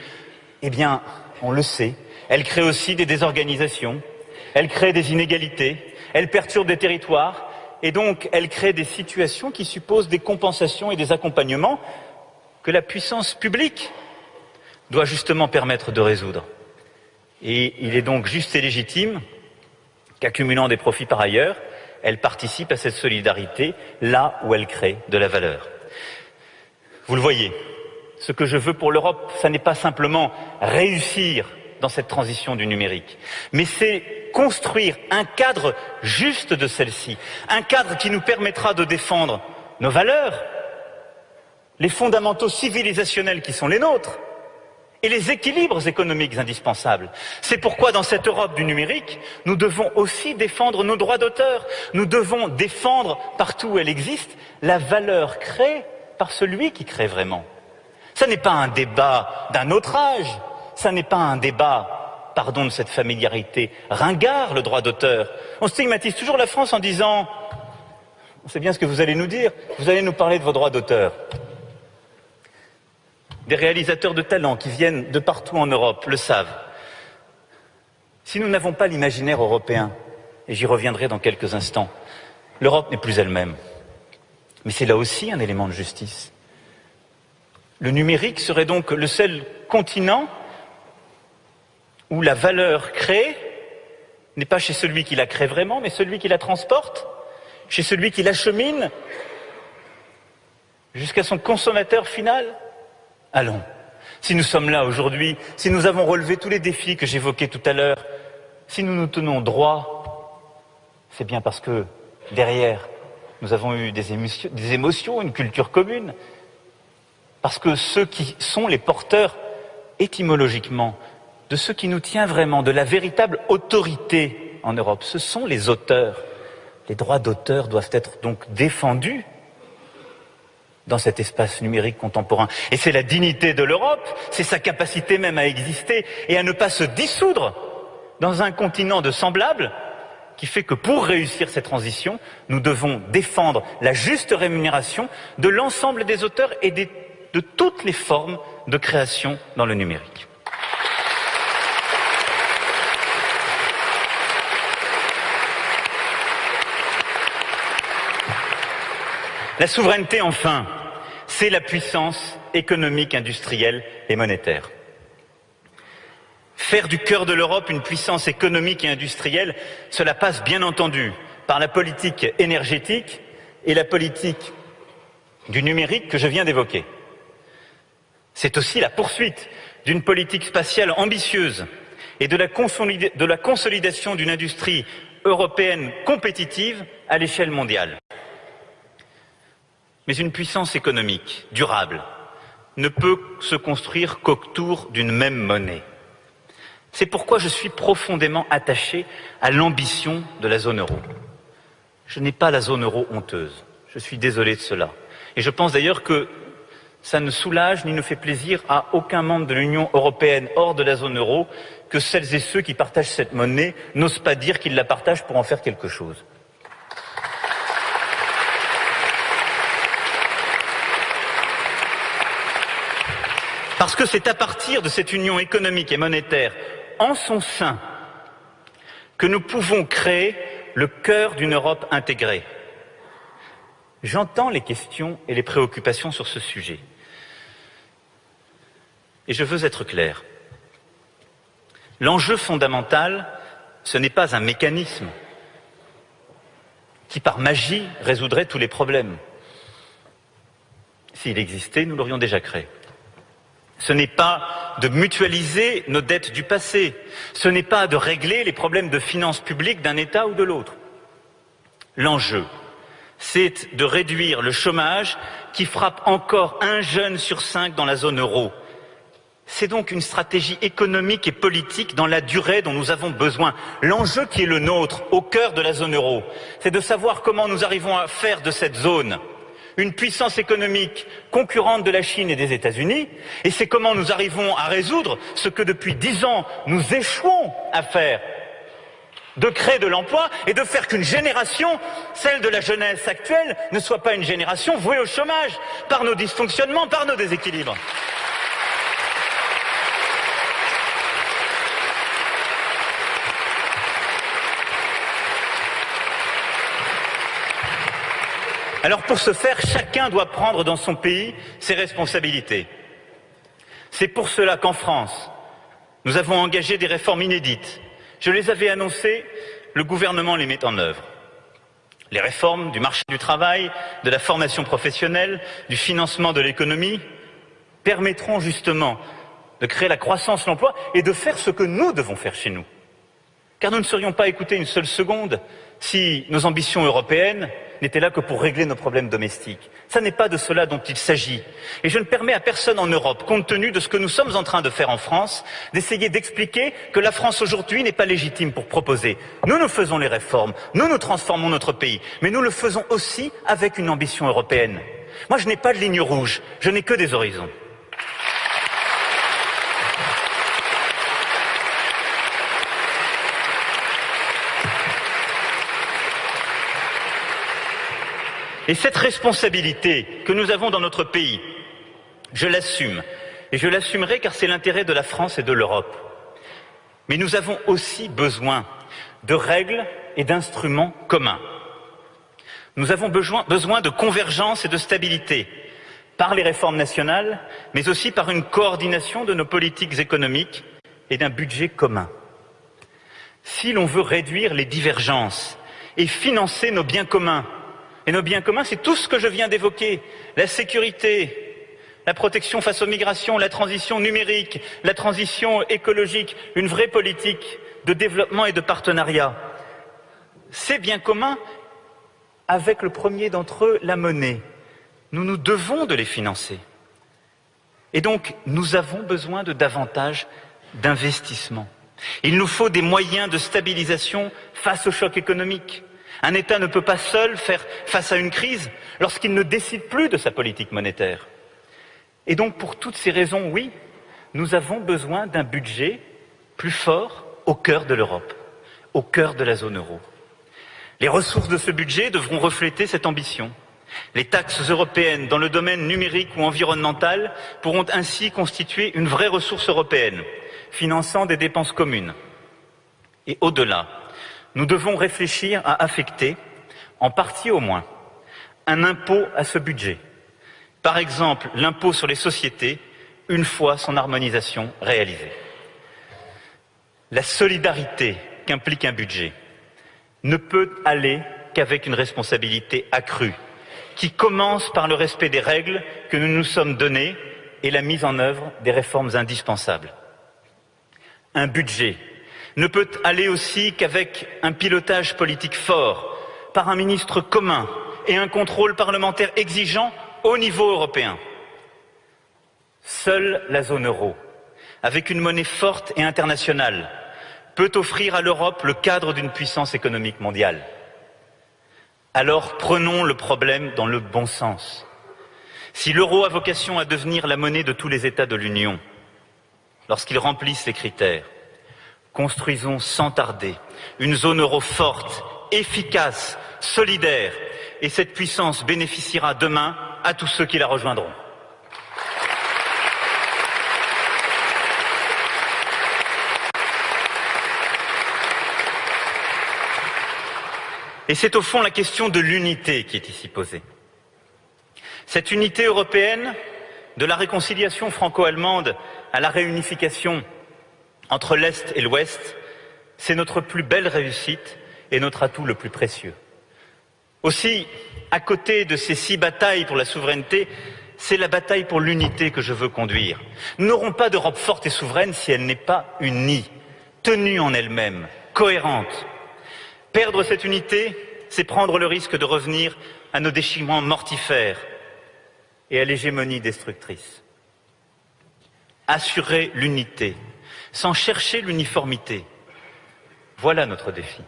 [SPEAKER 2] eh bien, on le sait, elle crée aussi des désorganisations, elle crée des inégalités, elle perturbe des territoires, et donc elle crée des situations qui supposent des compensations et des accompagnements que la puissance publique doit justement permettre de résoudre. Et il est donc juste et légitime qu'accumulant des profits par ailleurs, elle participe à cette solidarité là où elle crée de la valeur. Vous le voyez, ce que je veux pour l'Europe, ce n'est pas simplement réussir dans cette transition du numérique. Mais c'est construire un cadre juste de celle-ci, un cadre qui nous permettra de défendre nos valeurs, les fondamentaux civilisationnels qui sont les nôtres, et les équilibres économiques indispensables. C'est pourquoi dans cette Europe du numérique, nous devons aussi défendre nos droits d'auteur. Nous devons défendre, partout où elle existe, la valeur créée par celui qui crée vraiment. Ce n'est pas un débat d'un autre âge, ça n'est pas un débat, pardon de cette familiarité, ringard le droit d'auteur. On stigmatise toujours la France en disant, on sait bien ce que vous allez nous dire, vous allez nous parler de vos droits d'auteur des réalisateurs de talent qui viennent de partout en Europe le savent. Si nous n'avons pas l'imaginaire européen, et j'y reviendrai dans quelques instants, l'Europe n'est plus elle-même. Mais c'est là aussi un élément de justice. Le numérique serait donc le seul continent où la valeur créée n'est pas chez celui qui la crée vraiment, mais celui qui la transporte, chez celui qui l'achemine jusqu'à son consommateur final. Allons. Si nous sommes là aujourd'hui, si nous avons relevé tous les défis que j'évoquais tout à l'heure, si nous nous tenons droit, c'est bien parce que derrière, nous avons eu des émotions, des émotions, une culture commune, parce que ceux qui sont les porteurs étymologiquement de ce qui nous tient vraiment, de la véritable autorité en Europe, ce sont les auteurs. Les droits d'auteur doivent être donc défendus dans cet espace numérique contemporain. Et c'est la dignité de l'Europe, c'est sa capacité même à exister et à ne pas se dissoudre dans un continent de semblables qui fait que pour réussir cette transition, nous devons défendre la juste rémunération de l'ensemble des auteurs et de toutes les formes de création dans le numérique. La souveraineté, enfin, c'est la puissance économique, industrielle et monétaire. Faire du cœur de l'Europe une puissance économique et industrielle, cela passe bien entendu par la politique énergétique et la politique du numérique que je viens d'évoquer. C'est aussi la poursuite d'une politique spatiale ambitieuse et de la, consolidation d'une industrie européenne compétitive à l'échelle mondiale. Mais une puissance économique durable ne peut se construire qu'autour d'une même monnaie. C'est pourquoi je suis profondément attaché à l'ambition de la zone euro. Je n'ai pas la zone euro honteuse. Je suis désolé de cela. Et je pense d'ailleurs que ça ne soulage ni ne fait plaisir à aucun membre de l'Union européenne hors de la zone euro que celles et ceux qui partagent cette monnaie n'osent pas dire qu'ils la partagent pour en faire quelque chose. Parce que c'est à partir de cette union économique et monétaire en son sein que nous pouvons créer le cœur d'une Europe intégrée. J'entends les questions et les préoccupations sur ce sujet. Et je veux être clair. L'enjeu fondamental, ce n'est pas un mécanisme qui, par magie, résoudrait tous les problèmes. S'il existait, nous l'aurions déjà créé. Ce n'est pas de mutualiser nos dettes du passé. Ce n'est pas de régler les problèmes de finances publiques d'un État ou de l'autre. L'enjeu, c'est de réduire le chômage qui frappe encore un jeune sur cinq dans la zone euro. C'est donc une stratégie économique et politique dans la durée dont nous avons besoin. L'enjeu qui est le nôtre, au cœur de la zone euro, c'est de savoir comment nous arrivons à faire de cette zone une puissance économique concurrente de la Chine et des États-Unis, et c'est comment nous arrivons à résoudre ce que depuis dix ans nous échouons à faire, de créer de l'emploi et de faire qu'une génération, celle de la jeunesse actuelle, ne soit pas une génération vouée au chômage par nos dysfonctionnements, par nos déséquilibres. Alors pour ce faire, chacun doit prendre dans son pays ses responsabilités. C'est pour cela qu'en France, nous avons engagé des réformes inédites. Je les avais annoncées, le gouvernement les met en œuvre. Les réformes du marché du travail, de la formation professionnelle, du financement de l'économie permettront justement de créer la croissance, l'emploi et de faire ce que nous devons faire chez nous. Car nous ne serions pas écoutés une seule seconde si nos ambitions européennes n'étaient là que pour régler nos problèmes domestiques. Ce n'est pas de cela dont il s'agit. Et je ne permets à personne en Europe, compte tenu de ce que nous sommes en train de faire en France, d'essayer d'expliquer que la France aujourd'hui n'est pas légitime pour proposer. Nous, nous faisons les réformes, nous, nous transformons notre pays, mais nous le faisons aussi avec une ambition européenne. Moi, je n'ai pas de ligne rouge, je n'ai que des horizons. Et cette responsabilité que nous avons dans notre pays, je l'assume. Et je l'assumerai car c'est l'intérêt de la France et de l'Europe. Mais nous avons aussi besoin de règles et d'instruments communs. Nous avons besoin, de convergence et de stabilité par les réformes nationales, mais aussi par une coordination de nos politiques économiques et d'un budget commun. Si l'on veut réduire les divergences et financer nos biens communs, et nos biens communs, c'est tout ce que je viens d'évoquer. La sécurité, la protection face aux migrations, la transition numérique, la transition écologique, une vraie politique de développement et de partenariat. Ces biens communs, avec le premier d'entre eux, la monnaie, nous nous devons de les financer. Et donc, nous avons besoin de davantage d'investissement. Il nous faut des moyens de stabilisation face au choc économique. Un État ne peut pas seul faire face à une crise lorsqu'il ne décide plus de sa politique monétaire. Et donc, pour toutes ces raisons, oui, nous avons besoin d'un budget plus fort au cœur de l'Europe, au cœur de la zone euro. Les ressources de ce budget devront refléter cette ambition. Les taxes européennes dans le domaine numérique ou environnemental pourront ainsi constituer une vraie ressource européenne, finançant des dépenses communes. Et au-delà, nous devons réfléchir à affecter, en partie au moins, un impôt à ce budget. Par exemple, l'impôt sur les sociétés, une fois son harmonisation réalisée. La solidarité qu'implique un budget ne peut aller qu'avec une responsabilité accrue, qui commence par le respect des règles que nous nous sommes données et la mise en œuvre des réformes indispensables. Un budget ne peut aller aussi qu'avec un pilotage politique fort, par un ministre commun et un contrôle parlementaire exigeant au niveau européen. Seule la zone euro, avec une monnaie forte et internationale, peut offrir à l'Europe le cadre d'une puissance économique mondiale. Alors prenons le problème dans le bon sens. Si l'euro a vocation à devenir la monnaie de tous les États de l'Union, lorsqu'ils remplissent les critères, Construisons sans tarder une zone euro forte, efficace, solidaire, et cette puissance bénéficiera demain à tous ceux qui la rejoindront. Et c'est au fond la question de l'unité qui est ici posée. Cette unité européenne, de la réconciliation franco-allemande à la réunification entre l'Est et l'Ouest, c'est notre plus belle réussite et notre atout le plus précieux. Aussi, à côté de ces six batailles pour la souveraineté, c'est la bataille pour l'unité que je veux conduire. Nous n'aurons pas d'Europe forte et souveraine si elle n'est pas unie, tenue en elle-même, cohérente. Perdre cette unité, c'est prendre le risque de revenir à nos déchirements mortifères et à l'hégémonie destructrice. Assurer l'unité, sans chercher l'uniformité. Voilà notre défi.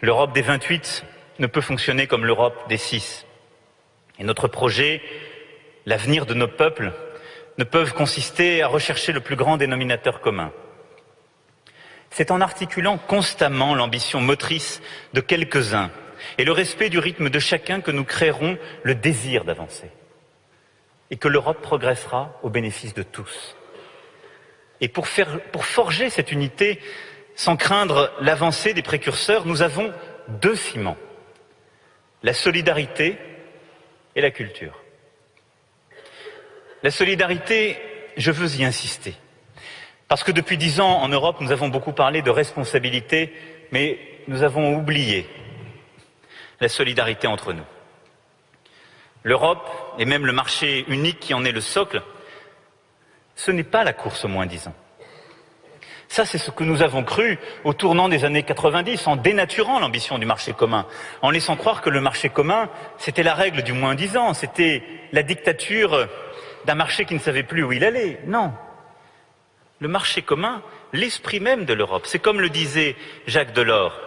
[SPEAKER 2] L'Europe des 28 ne peut fonctionner comme l'Europe des six. Et notre projet, l'avenir de nos peuples, ne peuvent consister à rechercher le plus grand dénominateur commun. C'est en articulant constamment l'ambition motrice de quelques-uns et le respect du rythme de chacun que nous créerons le désir d'avancer et que l'Europe progressera au bénéfice de tous. Et pour, pour forger cette unité, sans craindre l'avancée des précurseurs, nous avons deux ciments, la solidarité et la culture. La solidarité, je veux y insister, parce que depuis dix ans en Europe, nous avons beaucoup parlé de responsabilité, mais nous avons oublié la solidarité entre nous. L'Europe, et même le marché unique qui en est le socle, ce n'est pas la course au moins disant. Ça, c'est ce que nous avons cru au tournant des années 90, en dénaturant l'ambition du marché commun, en laissant croire que le marché commun, c'était la règle du moins disant, c'était la dictature d'un marché qui ne savait plus où il allait. Non. Le marché commun, l'esprit même de l'Europe, c'est comme le disait Jacques Delors,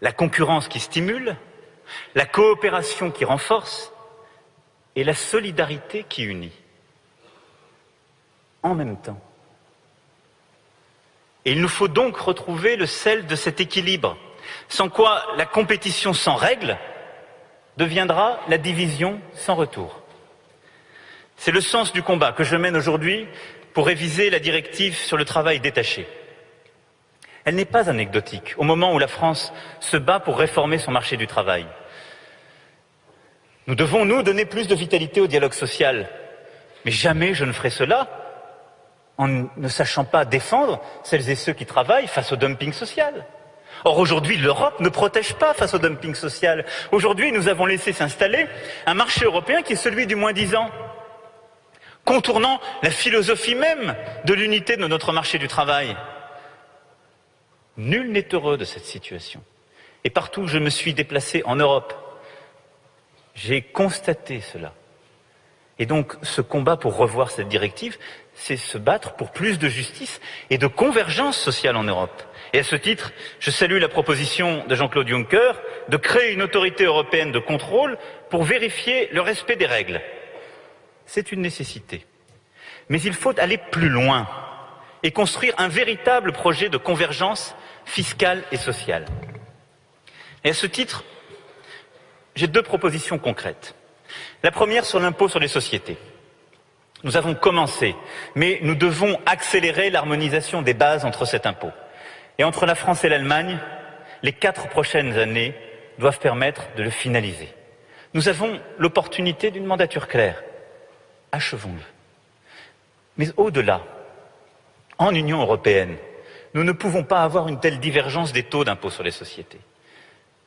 [SPEAKER 2] la concurrence qui stimule, la coopération qui renforce et la solidarité qui unit. En même temps. Et il nous faut donc retrouver le sel de cet équilibre, sans quoi la compétition sans règles deviendra la division sans retour. C'est le sens du combat que je mène aujourd'hui pour réviser la directive sur le travail détaché. Elle n'est pas anecdotique au moment où la France se bat pour réformer son marché du travail. Nous devons, nous, donner plus de vitalité au dialogue social. Mais jamais je ne ferai cela en ne sachant pas défendre celles et ceux qui travaillent face au dumping social. Or aujourd'hui, l'Europe ne protège pas face au dumping social. Aujourd'hui, nous avons laissé s'installer un marché européen qui est celui du moins dix ans, contournant la philosophie même de l'unité de notre marché du travail. Nul n'est heureux de cette situation. Et partout où je me suis déplacé en Europe, j'ai constaté cela. Et donc, ce combat pour revoir cette directive, c'est se battre pour plus de justice et de convergence sociale en Europe. Et à ce titre, je salue la proposition de Jean-Claude Juncker de créer une autorité européenne de contrôle pour vérifier le respect des règles. C'est une nécessité. Mais il faut aller plus loin et construire un véritable projet de convergence fiscale et sociale. Et à ce titre, j'ai deux propositions concrètes. La première sur l'impôt sur les sociétés. Nous avons commencé, mais nous devons accélérer l'harmonisation des bases entre cet impôt. Et entre la France et l'Allemagne, les quatre prochaines années doivent permettre de le finaliser. Nous avons l'opportunité d'une mandature claire. Achevons-le. Mais au-delà, en Union européenne, nous ne pouvons pas avoir une telle divergence des taux d'impôt sur les sociétés.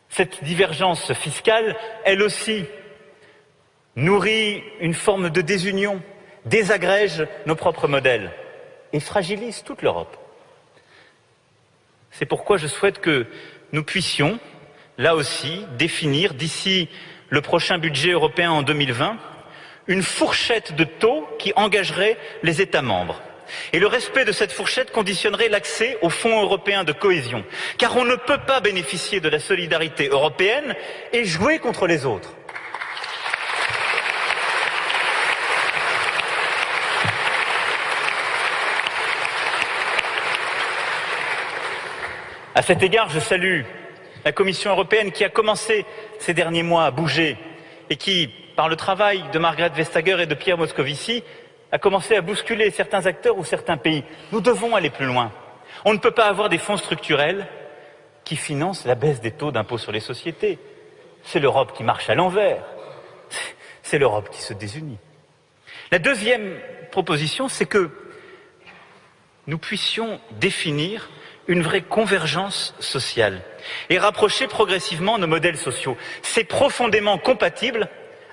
[SPEAKER 2] Cette divergence fiscale, elle aussi, nourrit une forme de désunion désagrège nos propres modèles et fragilise toute l'Europe. C'est pourquoi je souhaite que nous puissions, là aussi, définir d'ici le prochain budget européen en 2020 une fourchette de taux qui engagerait les États membres. Et le respect de cette fourchette conditionnerait l'accès aux fonds européens de cohésion. Car on ne peut pas bénéficier de la solidarité européenne et jouer contre les autres. À cet égard, je salue la Commission européenne qui a commencé ces derniers mois à bouger et qui, par le travail de Margaret Vestager et de Pierre Moscovici, a commencé à bousculer certains acteurs ou certains pays. Nous devons aller plus loin. On ne peut pas avoir des fonds structurels qui financent la baisse des taux d'impôt sur les sociétés. C'est l'Europe qui marche à l'envers. C'est l'Europe qui se désunit. La deuxième proposition, c'est que nous puissions définir une vraie convergence sociale et rapprocher progressivement nos modèles sociaux. C'est profondément compatible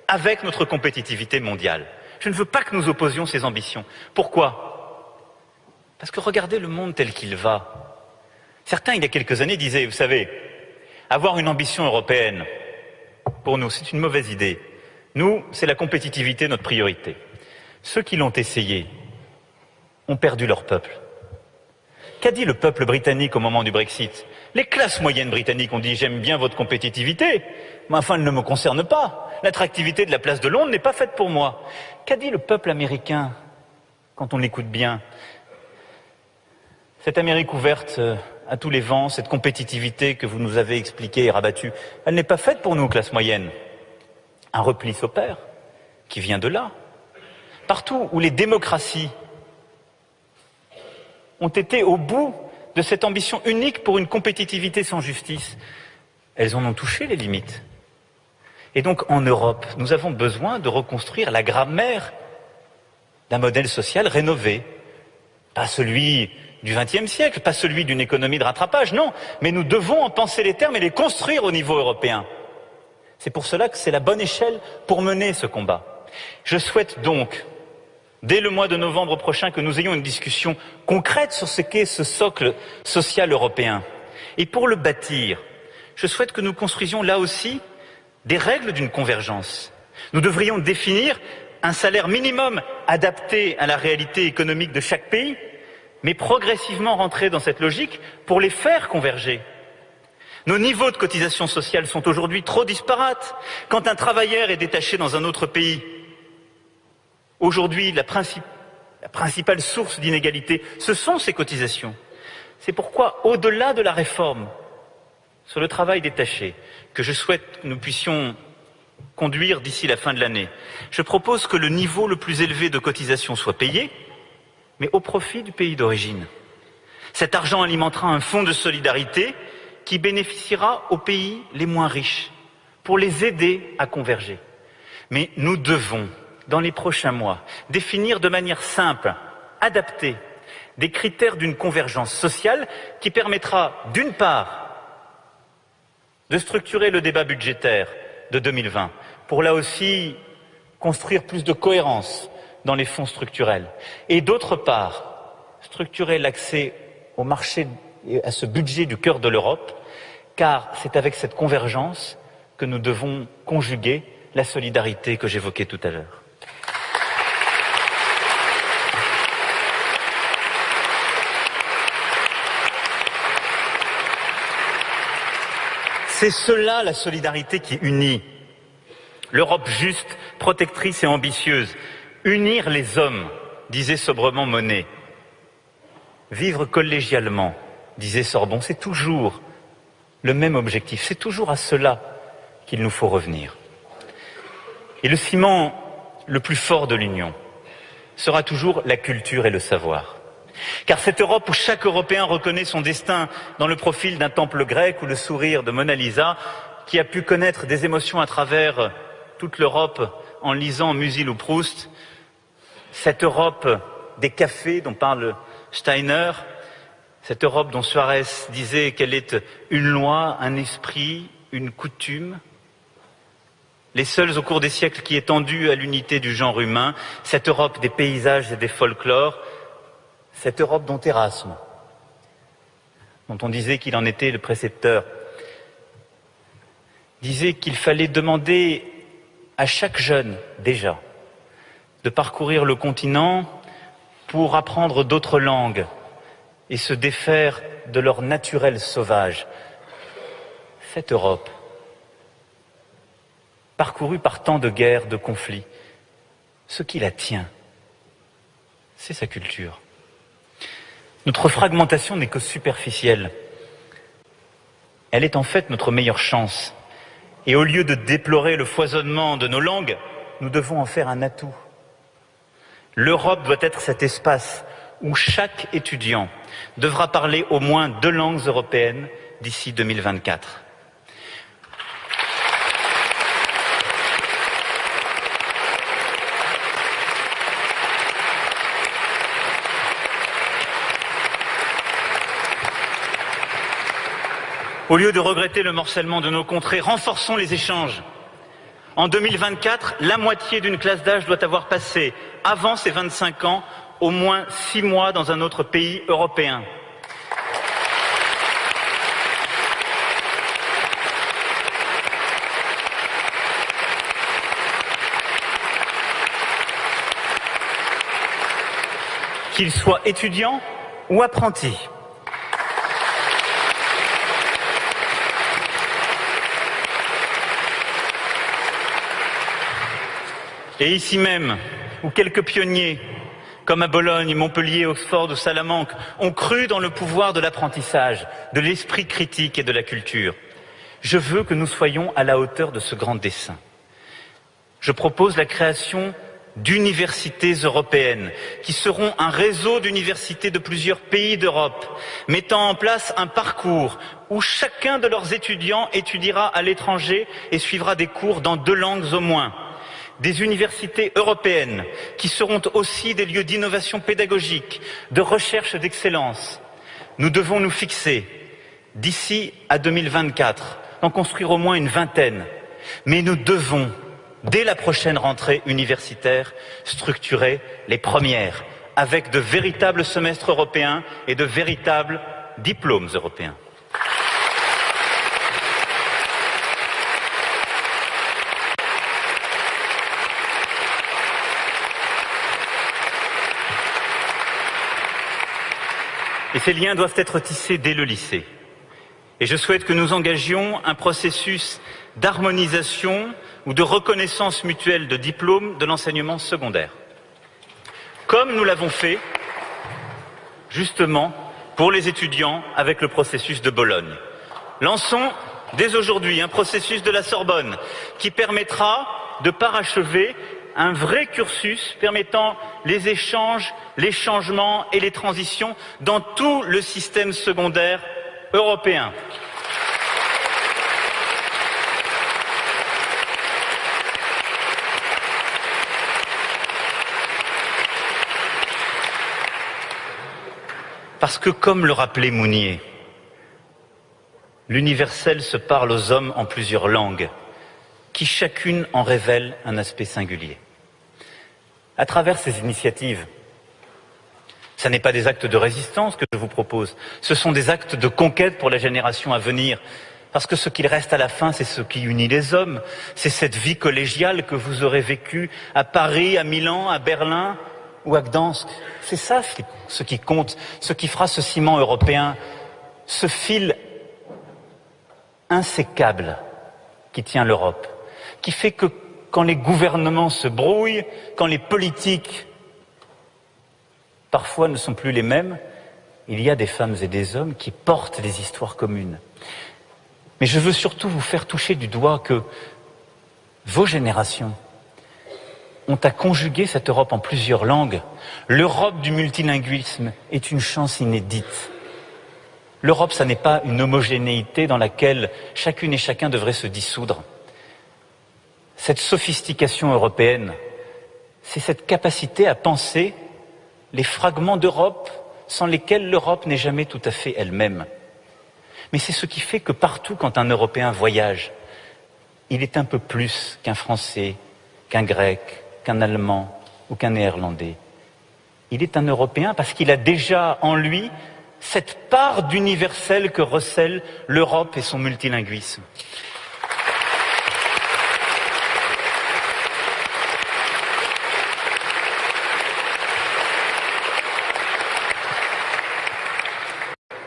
[SPEAKER 2] avec notre compétitivité mondiale. Je ne veux pas que nous opposions ces ambitions. Pourquoi? Parce que regardez le monde tel qu'il va. Certains, il y a quelques années, disaient, vous savez, avoir une ambition européenne, pour nous, c'est une mauvaise idée. Nous, c'est la compétitivité notre priorité. Ceux qui l'ont essayé ont perdu leur peuple. Qu'a dit le peuple britannique au moment du Brexit? Les classes moyennes britanniques ont dit j'aime bien votre compétitivité, mais enfin elle ne me concerne pas. L'attractivité de la place de Londres n'est pas faite pour moi. Qu'a dit le peuple américain quand on l'écoute bien? Cette Amérique ouverte euh, à tous les vents, cette compétitivité que vous nous avez expliquée et rabattue, elle n'est pas faite pour nous, classes moyennes. Un repli s'opère, qui vient de là. Partout où les démocraties ont été au bout de cette ambition unique pour une compétitivité sans justice. Elles en ont touché les limites. Et donc en Europe, nous avons besoin de reconstruire la grammaire d'un modèle social rénové. Pas celui du XXe siècle, pas celui d'une économie de rattrapage, non, mais nous devons en penser les termes et les construire au niveau européen. C'est pour cela que c'est la bonne échelle pour mener ce combat. Je souhaite donc dès le mois de novembre prochain, que nous ayons une discussion concrète sur ce qu'est ce socle social européen. Et pour le bâtir, je souhaite que nous construisions là aussi des règles d'une convergence. Nous devrions définir un salaire minimum adapté à la réalité économique de chaque pays, mais progressivement rentrer dans cette logique pour les faire converger. Nos niveaux de cotisation sociale sont aujourd'hui trop disparates. Quand un travailleur est détaché dans un autre pays, aujourd'hui, la, principale source d'inégalité, ce sont ces cotisations. C'est pourquoi, au-delà de la réforme sur le travail détaché, que je souhaite que nous puissions conduire d'ici la fin de l'année, je propose que le niveau le plus élevé de cotisation soit payé, mais au profit du pays d'origine. Cet argent alimentera un fonds de solidarité qui bénéficiera aux pays les moins riches pour les aider à converger. Mais nous devons, dans les prochains mois, définir de manière simple, adaptée, des critères d'une convergence sociale qui permettra, d'une part, de structurer le débat budgétaire de 2020 pour là aussi construire plus de cohérence dans les fonds structurels et d'autre part structurer l'accès au marché et à ce budget du cœur de l'Europe car c'est avec cette convergence que nous devons conjuguer la solidarité que j'évoquais tout à l'heure. C'est cela la solidarité qui unit. L'Europe juste, protectrice et ambitieuse. Unir les hommes, disait sobrement Monet. Vivre collégialement, disait Sorbon, c'est toujours le même objectif. C'est toujours à cela qu'il nous faut revenir. Et le ciment le plus fort de l'Union sera toujours la culture et le savoir. Car cette Europe où chaque Européen reconnaît son destin dans le profil d'un temple grec ou le sourire de Mona Lisa, qui a pu connaître des émotions à travers toute l'Europe en lisant Musil ou Proust, cette Europe des cafés dont parle Steiner, cette Europe dont Suarez disait qu'elle est une loi, un esprit, une coutume, les seuls au cours des siècles qui aient tendu à l'unité du genre humain, cette Europe des paysages et des folklores, cette Europe dont Erasme, dont on disait qu'il en était le précepteur, disait qu'il fallait demander à chaque jeune, déjà, de parcourir le continent pour apprendre d'autres langues et se défaire de leur naturel sauvage. Cette Europe, parcourue par tant de guerres, de conflits, ce qui la tient, c'est sa culture. Notre fragmentation n'est que superficielle. Elle est en fait notre meilleure chance. Et au lieu de déplorer le foisonnement de nos langues, nous devons en faire un atout. L'Europe doit être cet espace où chaque étudiant devra parler au moins deux langues européennes d'ici 2024. Au lieu de regretter le morcellement de nos contrées, renforçons les échanges. En 2024, la moitié d'une classe d'âge doit avoir passé, avant ses 25 ans, au moins six mois dans un autre pays européen. Qu'il soit étudiant ou apprenti. Et ici même, où quelques pionniers, comme à Bologne, Montpellier, Oxford ou Salamanque, ont cru dans le pouvoir de l'apprentissage, de l'esprit critique et de la culture, je veux que nous soyons à la hauteur de ce grand dessein. Je propose la création d'universités européennes, qui seront un réseau d'universités de plusieurs pays d'Europe, mettant en place un parcours où chacun de leurs étudiants étudiera à l'étranger et suivra des cours dans deux langues au moins des universités européennes qui seront aussi des lieux d'innovation pédagogique, de recherche d'excellence. Nous devons nous fixer, d'ici à 2024, d'en construire au moins une vingtaine. Mais nous devons dès la prochaine rentrée universitaire, structurer les premières, avec de véritables semestres européens et de véritables diplômes européens. Ces liens doivent être tissés dès le lycée. Et je souhaite que nous engagions un processus d'harmonisation ou de reconnaissance mutuelle de diplômes de l'enseignement secondaire. Comme nous l'avons fait, justement, pour les étudiants avec le processus de Bologne. Lançons dès aujourd'hui un processus de la Sorbonne qui permettra de parachever un vrai cursus permettant les échanges, les changements et les transitions dans tout le système secondaire européen. Parce que, comme le rappelait Mounier, l'universel se parle aux hommes en plusieurs langues, qui chacune en révèle un aspect singulier à travers ces initiatives. Ce n'est pas des actes de résistance que je vous propose, ce sont des actes de conquête pour la génération à venir. Parce que ce qu'il reste à la fin, c'est ce qui unit les hommes, c'est cette vie collégiale que vous aurez vécue à Paris, à Milan, à Berlin ou à Gdansk. C'est ça ce qui compte, ce qui fera ce ciment européen, ce fil insécable qui tient l'Europe, qui fait que quand les gouvernements se brouillent, quand les politiques parfois ne sont plus les mêmes, il y a des femmes et des hommes qui portent des histoires communes. Mais je veux surtout vous faire toucher du doigt que vos générations ont à conjuguer cette Europe en plusieurs langues. L'Europe du multilinguisme est une chance inédite. L'Europe, ça n'est pas une homogénéité dans laquelle chacune et chacun devrait se dissoudre cette sophistication européenne, c'est cette capacité à penser les fragments d'Europe sans lesquels l'Europe n'est jamais tout à fait elle-même. Mais c'est ce qui fait que partout, quand un Européen voyage, il est un peu plus qu'un Français, qu'un Grec, qu'un Allemand ou qu'un Néerlandais. Il est un Européen parce qu'il a déjà en lui cette part d'universel que recèle l'Europe et son multilinguisme.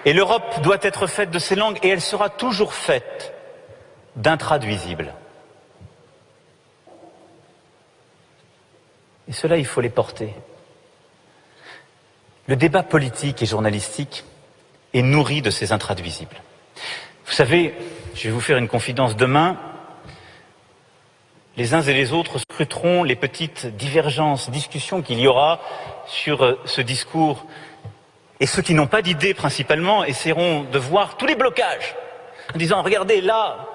[SPEAKER 2] Et l'Europe doit être faite de ces langues et elle sera toujours faite d'intraduisibles. Et cela, il faut les porter. Le débat politique et journalistique est nourri de ces intraduisibles. Vous savez, je vais vous faire une confidence. Demain, les uns et les autres scruteront les petites divergences, discussions qu'il y aura sur euh, ce discours et ceux qui n'ont pas d'idée principalement essaieront de voir tous les blocages en disant regardez là,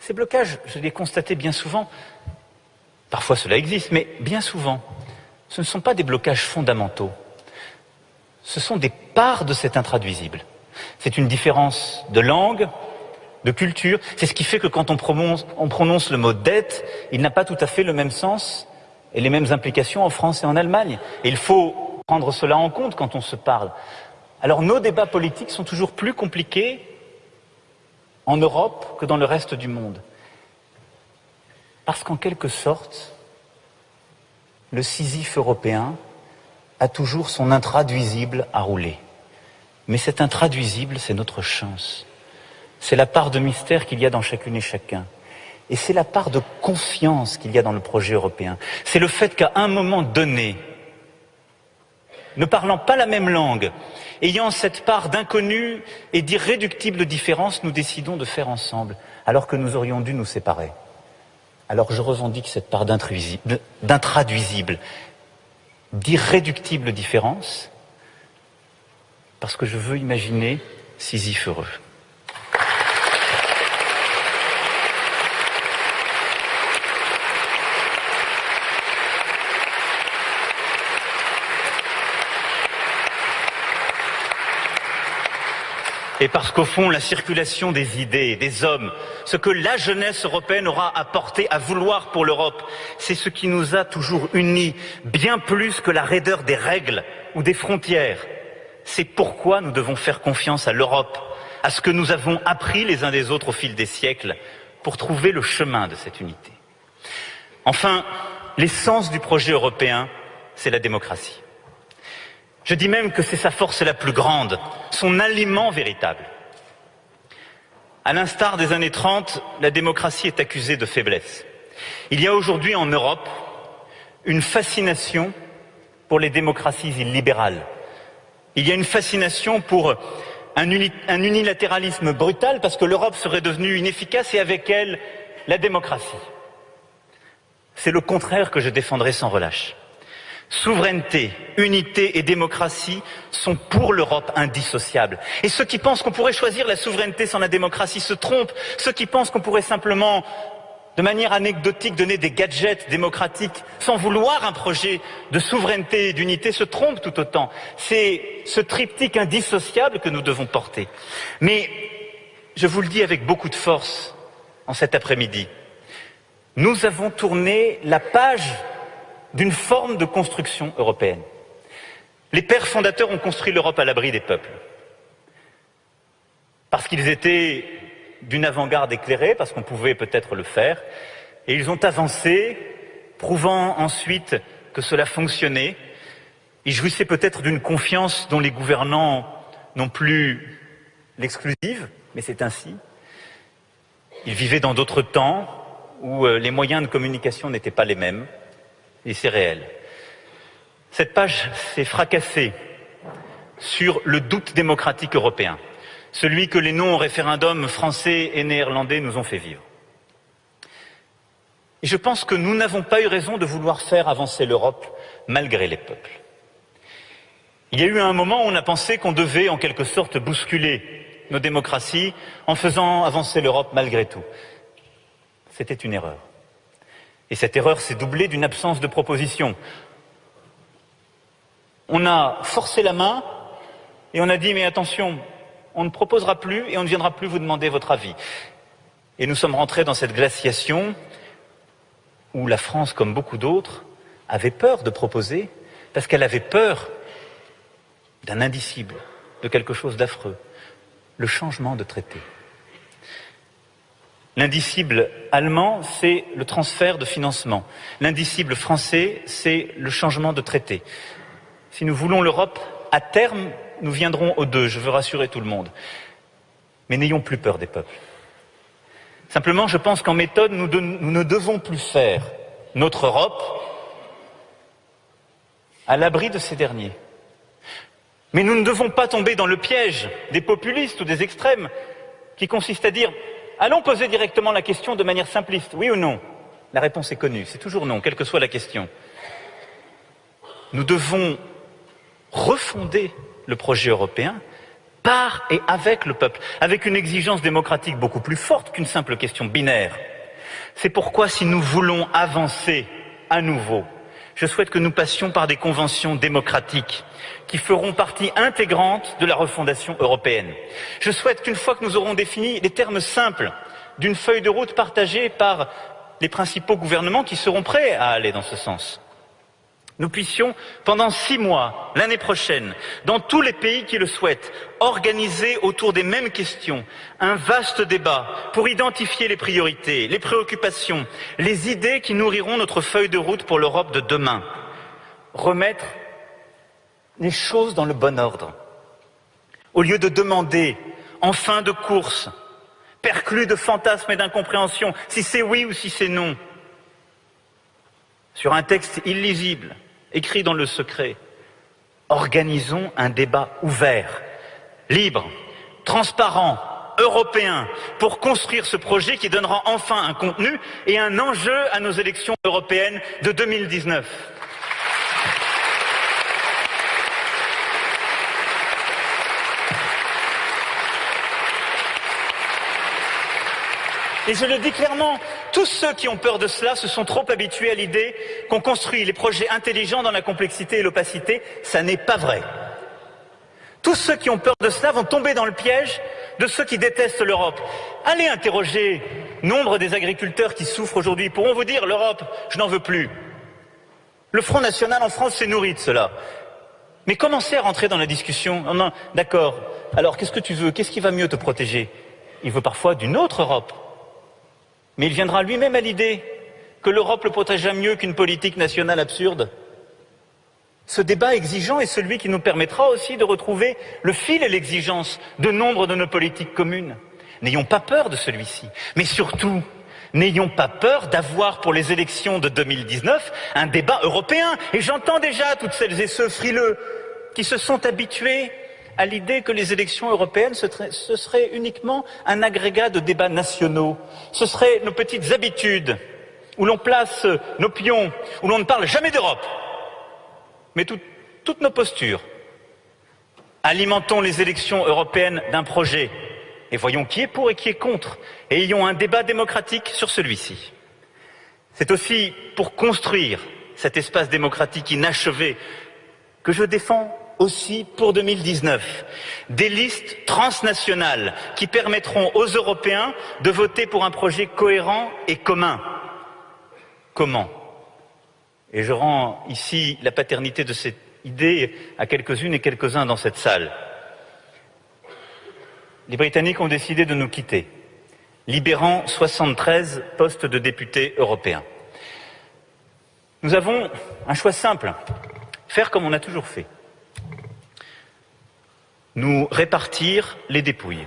[SPEAKER 2] ces blocages, je les constaté bien souvent, parfois cela existe, mais bien souvent, ce ne sont pas des blocages fondamentaux. Ce sont des parts de cet intraduisible. C'est une différence de langue, de culture. C'est ce qui fait que quand on prononce, on prononce le mot dette, il n'a pas tout à fait le même sens et les mêmes implications en France et en Allemagne. Et il faut prendre cela en compte quand on se parle. Alors nos débats politiques sont toujours plus compliqués en Europe que dans le reste du monde. Parce qu'en quelque sorte, le Sisyphe européen a toujours son intraduisible à rouler. Mais cet intraduisible, c'est notre chance. C'est la part de mystère qu'il y a dans chacune et chacun. Et c'est la part de confiance qu'il y a dans le projet européen. C'est le fait qu'à un moment donné, ne parlant pas la même langue, ayant cette part d'inconnu et d'irréductible différence, nous décidons de faire ensemble, alors que nous aurions dû nous séparer. Alors je revendique cette part d'intraduisible, d'irréductible différence, parce que je veux imaginer Sisyphe heureux. Et parce qu'au fond, la circulation des idées, des hommes, ce que la jeunesse européenne aura apporté à vouloir pour l'Europe, c'est ce qui nous a toujours unis, bien plus que la raideur des règles ou des frontières. C'est pourquoi nous devons faire confiance à l'Europe, à ce que nous avons appris les uns des autres au fil des siècles, pour trouver le chemin de cette unité. Enfin, l'essence du projet européen, c'est la démocratie. Je dis même que c'est sa force la plus grande, son aliment véritable. À l'instar des années 30, la démocratie est accusée de faiblesse. Il y a aujourd'hui en Europe une fascination pour les démocraties illibérales. Il y a une fascination pour un, un unilatéralisme brutal parce que l'Europe serait devenue inefficace et avec elle la démocratie. C'est le contraire que je défendrai sans relâche. Souveraineté, unité et démocratie sont pour l'Europe indissociables. Et ceux qui pensent qu'on pourrait choisir la souveraineté sans la démocratie se trompent. Ceux qui pensent qu'on pourrait simplement, de manière anecdotique, donner des gadgets démocratiques sans vouloir un projet de souveraineté et d'unité se trompent tout autant. C'est ce triptyque indissociable que nous devons porter. Mais je vous le dis avec beaucoup de force en cet après-midi. Nous avons tourné la page d'une forme de construction européenne. Les pères fondateurs ont construit l'Europe à l'abri des peuples. Parce qu'ils étaient d'une avant-garde éclairée, parce qu'on pouvait peut-être le faire, et ils ont avancé, prouvant ensuite que cela fonctionnait. Ils jouissaient peut-être d'une confiance dont les gouvernants n'ont plus l'exclusive, mais c'est ainsi. Ils vivaient dans d'autres temps où euh, les moyens de communication n'étaient pas les mêmes et c'est réel. Cette page s'est fracassée sur le doute démocratique européen, celui que les non référendums français et néerlandais nous ont fait vivre. Et je pense que nous n'avons pas eu raison de vouloir faire avancer l'Europe malgré les peuples. Il y a eu un moment où on a pensé qu'on devait en quelque sorte bousculer nos démocraties en faisant avancer l'Europe malgré tout. C'était une erreur. Et cette erreur s'est doublée d'une absence de proposition. On a forcé la main et on a dit mais attention, on ne proposera plus et on ne viendra plus vous demander votre avis. Et nous sommes rentrés dans cette glaciation où la France, comme beaucoup d'autres, avait peur de proposer parce qu'elle avait peur d'un indicible, de quelque chose d'affreux, le changement de traité. L'indicible allemand, c'est le transfert de financement. L'indicible français, c'est le changement de traité. Si nous voulons l'Europe, à terme, nous viendrons aux deux, je veux rassurer tout le monde. Mais n'ayons plus peur des peuples. Simplement, je pense qu'en méthode, nous, ne devons plus faire notre Europe à l'abri de ces derniers. Mais nous ne devons pas tomber dans le piège des populistes ou des extrêmes qui consistent à dire Allons poser directement la question de manière simpliste, oui ou non? La réponse est connue, c'est toujours non, quelle que soit la question. Nous devons refonder le projet européen par et avec le peuple, avec une exigence démocratique beaucoup plus forte qu'une simple question binaire. C'est pourquoi si nous voulons avancer à nouveau, je souhaite que nous passions par des conventions démocratiques qui feront partie intégrante de la refondation européenne. Je souhaite qu'une fois que nous aurons défini les termes simples d'une feuille de route partagée par les principaux gouvernements qui seront prêts à aller dans ce sens, nous puissions, pendant six mois, l'année prochaine, dans tous les pays qui le souhaitent, organiser autour des mêmes questions un vaste débat pour identifier les priorités, les préoccupations, les idées qui nourriront notre feuille de route pour l'Europe de demain. Remettre les choses dans le bon ordre. Au lieu de demander, en fin de course, perclus de fantasmes et d'incompréhension, si c'est oui ou si c'est non, sur un texte illisible, écrit dans le secret, organisons un débat ouvert, libre, transparent, européen, pour construire ce projet qui donnera enfin un contenu et un enjeu à nos élections européennes de 2019. Et je le dis clairement, tous ceux qui ont peur de cela se sont trop habitués à l'idée qu'on construit les projets intelligents dans la complexité et l'opacité. Ça n'est pas vrai. Tous ceux qui ont peur de cela vont tomber dans le piège de ceux qui détestent l'Europe. Allez interroger nombre des agriculteurs qui souffrent aujourd'hui. Ils pourront vous dire l'Europe, je n'en veux plus. Le Front National en France s'est nourri de cela. Mais commencez à rentrer dans la discussion? D'accord. Alors qu'est-ce que tu veux? Qu'est-ce qui va mieux te protéger? Il veut parfois d'une autre Europe. Mais il viendra lui-même à l'idée que l'Europe le protégera mieux qu'une politique nationale absurde. Ce débat exigeant est celui qui nous permettra aussi de retrouver le fil et l'exigence de nombre de nos politiques communes. N'ayons pas peur de celui-ci, mais surtout, n'ayons pas peur d'avoir pour les élections de 2019 un débat européen. Et j'entends déjà toutes celles et ceux frileux qui se sont habitués à l'idée que les élections européennes, ce uniquement un agrégat de débats nationaux. Ce seraient nos petites habitudes, où l'on place nos pions, où l'on ne parle jamais d'Europe mais toutes nos postures. Alimentons les élections européennes d'un projet et voyons qui est pour et qui est contre et ayons un débat démocratique sur celui-ci. C'est aussi pour construire cet espace démocratique inachevé que je défends aussi pour 2019 des listes transnationales qui permettront aux Européens de voter pour un projet cohérent et commun. Comment? Et je rends ici la paternité de cette idée à quelques-unes et quelques-uns dans cette salle. Les Britanniques ont décidé de nous quitter, libérant 73 postes de députés européens. Nous avons un choix simple, faire comme on a toujours fait. Nous répartir les dépouilles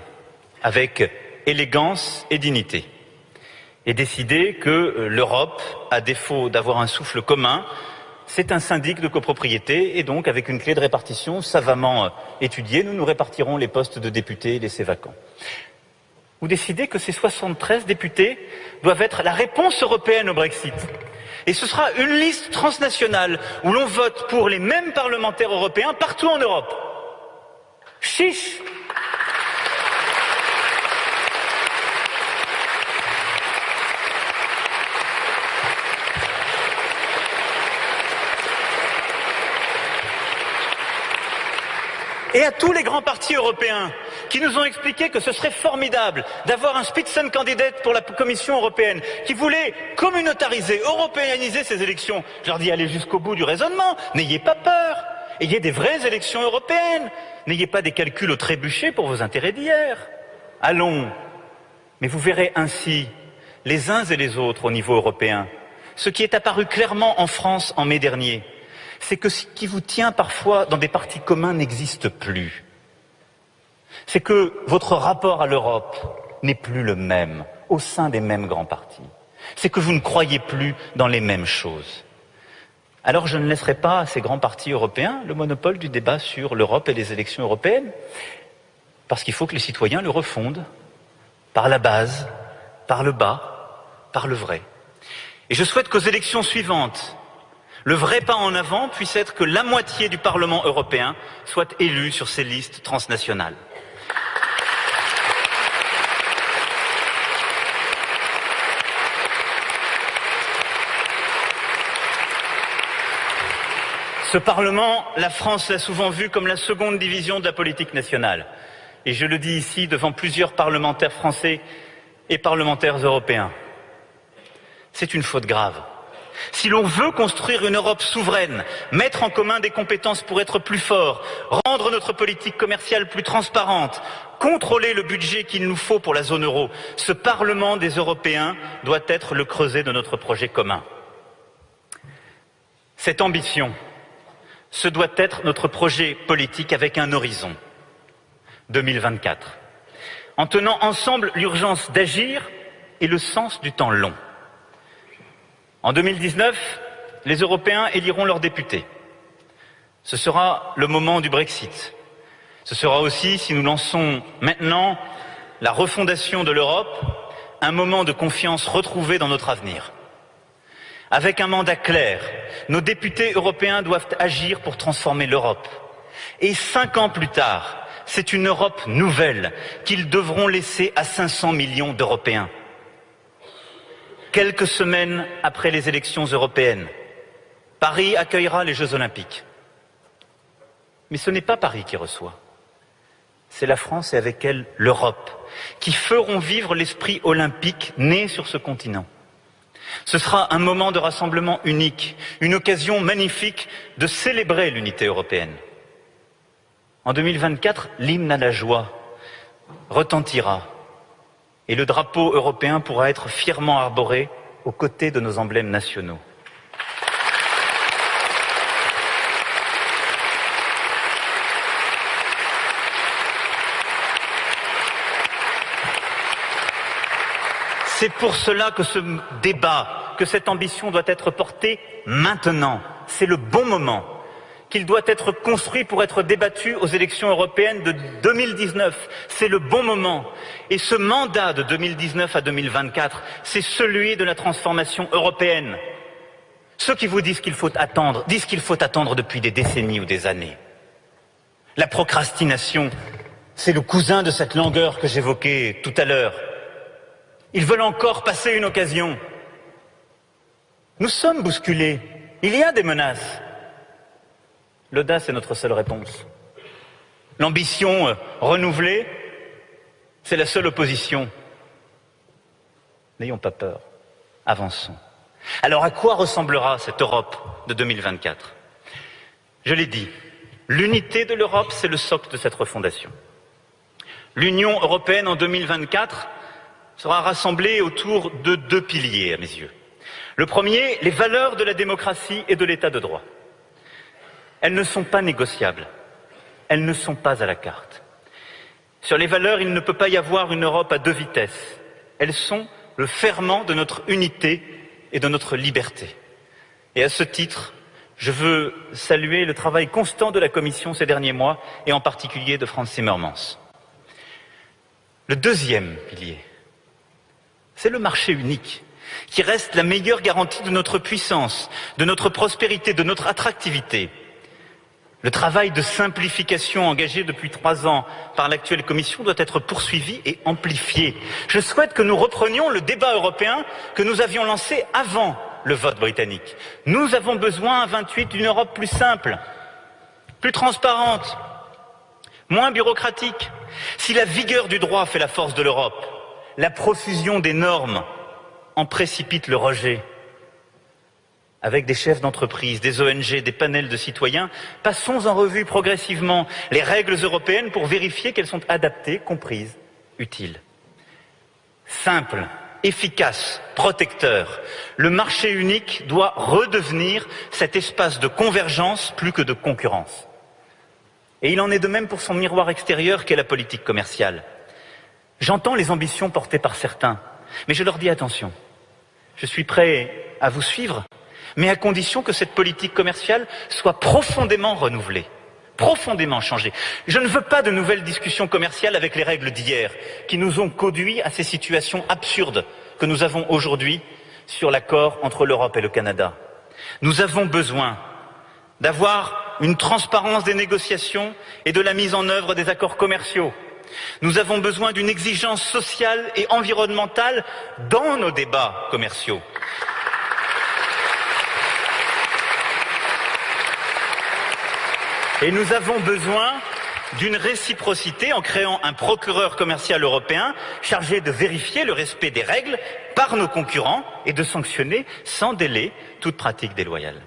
[SPEAKER 2] avec élégance et dignité et décider que euh, l'Europe, à défaut d'avoir un souffle commun, c'est un syndic de copropriété et donc avec une clé de répartition savamment euh, étudiée, nous nous répartirons les postes de députés laissés vacants. Vous décidez que ces 73 députés doivent être la réponse européenne au Brexit. Et ce sera une liste transnationale où l'on vote pour les mêmes parlementaires européens partout en Europe. Chiche et à tous les grands partis européens qui nous ont expliqué que ce serait formidable d'avoir un Spitzenkandidat pour la Commission européenne qui voulait communautariser, européaniser ces élections. Je leur dis allez jusqu'au bout du raisonnement, n'ayez pas peur, ayez des vraies élections européennes, n'ayez pas des calculs au trébuchet pour vos intérêts d'hier. Allons, mais vous verrez ainsi les uns et les autres au niveau européen ce qui est apparu clairement en France en mai dernier c'est que ce qui vous tient parfois dans des partis communs n'existe plus. C'est que votre rapport à l'Europe n'est plus le même au sein des mêmes grands partis. C'est que vous ne croyez plus dans les mêmes choses. Alors je ne laisserai pas à ces grands partis européens le monopole du débat sur l'Europe et les élections européennes, parce qu'il faut que les citoyens le refondent par la base, par le bas, par le vrai. Et je souhaite qu'aux élections suivantes, le vrai pas en avant puisse être que la moitié du Parlement européen soit élu sur ces listes transnationales. Ce Parlement, la France l'a souvent vu comme la seconde division de la politique nationale. Et je le dis ici devant plusieurs parlementaires français et parlementaires européens. C'est une faute grave. Si l'on veut construire une Europe souveraine, mettre en commun des compétences pour être plus fort, rendre notre politique commerciale plus transparente, contrôler le budget qu'il nous faut pour la zone euro, ce Parlement des Européens doit être le creuset de notre projet commun. Cette ambition, ce doit être notre projet politique avec un horizon 2024, en tenant ensemble l'urgence d'agir et le sens du temps long. En 2019, les Européens éliront leurs députés. Ce sera le moment du Brexit. Ce sera aussi, si nous lançons maintenant la refondation de l'Europe, un moment de confiance retrouvée dans notre avenir. Avec un mandat clair, nos députés européens doivent agir pour transformer l'Europe. Et cinq ans plus tard, c'est une Europe nouvelle qu'ils devront laisser à 500 millions d'Européens quelques semaines après les élections européennes. Paris accueillera les Jeux olympiques. Mais ce n'est pas Paris qui reçoit. c'est la France et avec elle l'Europe, qui feront vivre l'esprit olympique né sur ce continent. Ce sera un moment de rassemblement unique, une occasion magnifique de célébrer l'unité européenne. En 2024, l'hymne à la joie retentira et le drapeau européen pourra être fièrement arboré aux côtés de nos emblèmes nationaux. C'est pour cela que ce débat, que cette ambition doit être portée maintenant. C'est le bon moment qu'il doit être construit pour être débattu aux élections européennes de 2019. C'est le bon moment. Et ce mandat de 2019 à 2024, c'est celui de la transformation européenne. Ceux qui vous disent qu'il faut attendre, disent qu'il faut attendre depuis des décennies ou des années. La procrastination, c'est le cousin de cette langueur que j'évoquais tout à l'heure. Ils veulent encore passer une occasion. Nous sommes bousculés. Il y a des menaces. L'audace est notre seule réponse. L'ambition euh, renouvelée, c'est la seule opposition. N'ayons pas peur. Avançons. Alors à quoi ressemblera cette Europe de 2024 Je l'ai dit, l'unité de l'Europe, c'est le socle de cette refondation. L'Union européenne en 2024, sera rassemblée autour de deux piliers, à mes yeux. Le premier, les valeurs de la démocratie et de l'état de droit. Elles ne sont pas négociables. Elles ne sont pas à la carte. Sur les valeurs, il ne peut pas y avoir une Europe à deux vitesses. Elles sont le ferment de notre unité et de notre liberté. Et à ce titre, je veux saluer le travail constant de la Commission ces derniers mois, et en particulier de Franz Zimmermans. Le deuxième pilier, c'est le marché unique qui reste la meilleure garantie de notre puissance, de notre prospérité, de notre attractivité. Le travail de simplification engagé depuis trois ans par l'actuelle Commission doit être poursuivi et amplifié. Je souhaite que nous reprenions le débat européen que nous avions lancé avant le vote britannique. Nous avons besoin à 28 d'une Europe plus simple, plus transparente, moins bureaucratique. Si la vigueur du droit fait la force de l'Europe, la profusion des normes en précipite le rejet. Avec des chefs d'entreprise, des ONG, des panels de citoyens, passons en revue progressivement les règles européennes pour vérifier qu'elles sont adaptées, comprises, utiles. Simple, efficace, protecteur, le marché unique doit redevenir cet espace de convergence plus que de concurrence. Et il en est de même pour son miroir extérieur qu'est la politique commerciale. J'entends les ambitions portées par certains, mais je leur dis attention. Je suis prêt à vous suivre, mais à condition que cette politique commerciale soit profondément renouvelée, profondément changée. Je ne veux pas de nouvelles discussions commerciales avec les règles d'hier, qui nous ont conduits à ces situations absurdes que nous avons aujourd'hui sur l'accord entre l'Europe et le Canada. Nous avons besoin d'avoir une transparence des négociations et de la mise en œuvre des accords commerciaux nous avons besoin d'une exigence sociale et environnementale dans nos débats commerciaux. Et nous avons besoin d'une réciprocité en créant un procureur commercial européen chargé de vérifier le respect des règles par nos concurrents et de sanctionner sans délai toute pratique déloyale.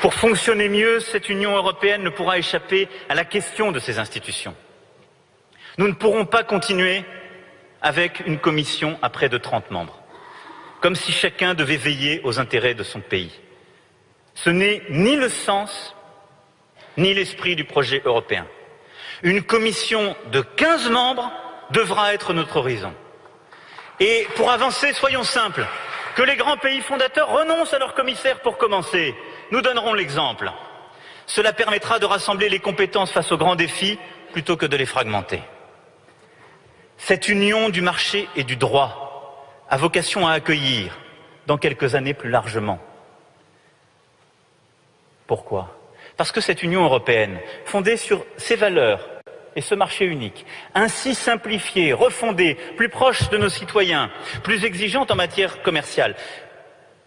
[SPEAKER 2] Pour fonctionner mieux, cette Union européenne ne pourra échapper à la question de ses institutions. Nous ne pourrons pas continuer avec une commission à près de 30 membres, comme si chacun devait veiller aux intérêts de son pays. Ce n'est ni le sens ni l'esprit du projet européen. Une commission de 15 membres devra être notre horizon. Et pour avancer, soyons simples, que les grands pays fondateurs renoncent à leurs commissaires pour commencer, nous donnerons l'exemple. Cela permettra de rassembler les compétences face aux grands défis plutôt que de les fragmenter. Cette union du marché et du droit a vocation à accueillir dans quelques années plus largement. Pourquoi? Parce que cette Union européenne, fondée sur ses valeurs et ce marché unique, ainsi simplifiée, refondée, plus proche de nos citoyens, plus exigeante en matière commerciale,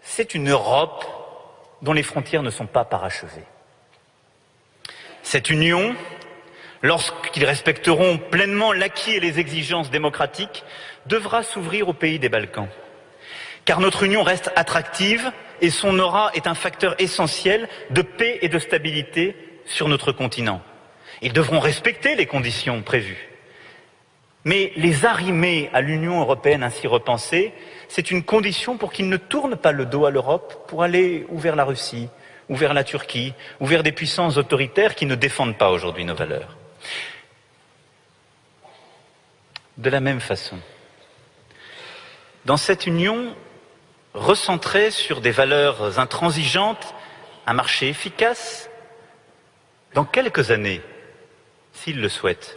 [SPEAKER 2] c'est une Europe dont les frontières ne sont pas parachevées. Cette union, lorsqu'ils respecteront pleinement l'acquis et les exigences démocratiques, devra s'ouvrir aux pays des Balkans. Car notre union reste attractive et son aura est un facteur essentiel de paix et de stabilité sur notre continent. Ils devront respecter les conditions prévues. Mais les arrimer à l'Union européenne ainsi repensée, c'est une condition pour qu'ils ne tournent pas le dos à l'Europe pour aller ou vers la Russie, ou vers la Turquie, ou vers des puissances autoritaires qui ne défendent pas aujourd'hui nos valeurs. De la même façon, dans cette union recentrée sur des valeurs intransigeantes, un marché efficace, dans quelques années, s'il le souhaite,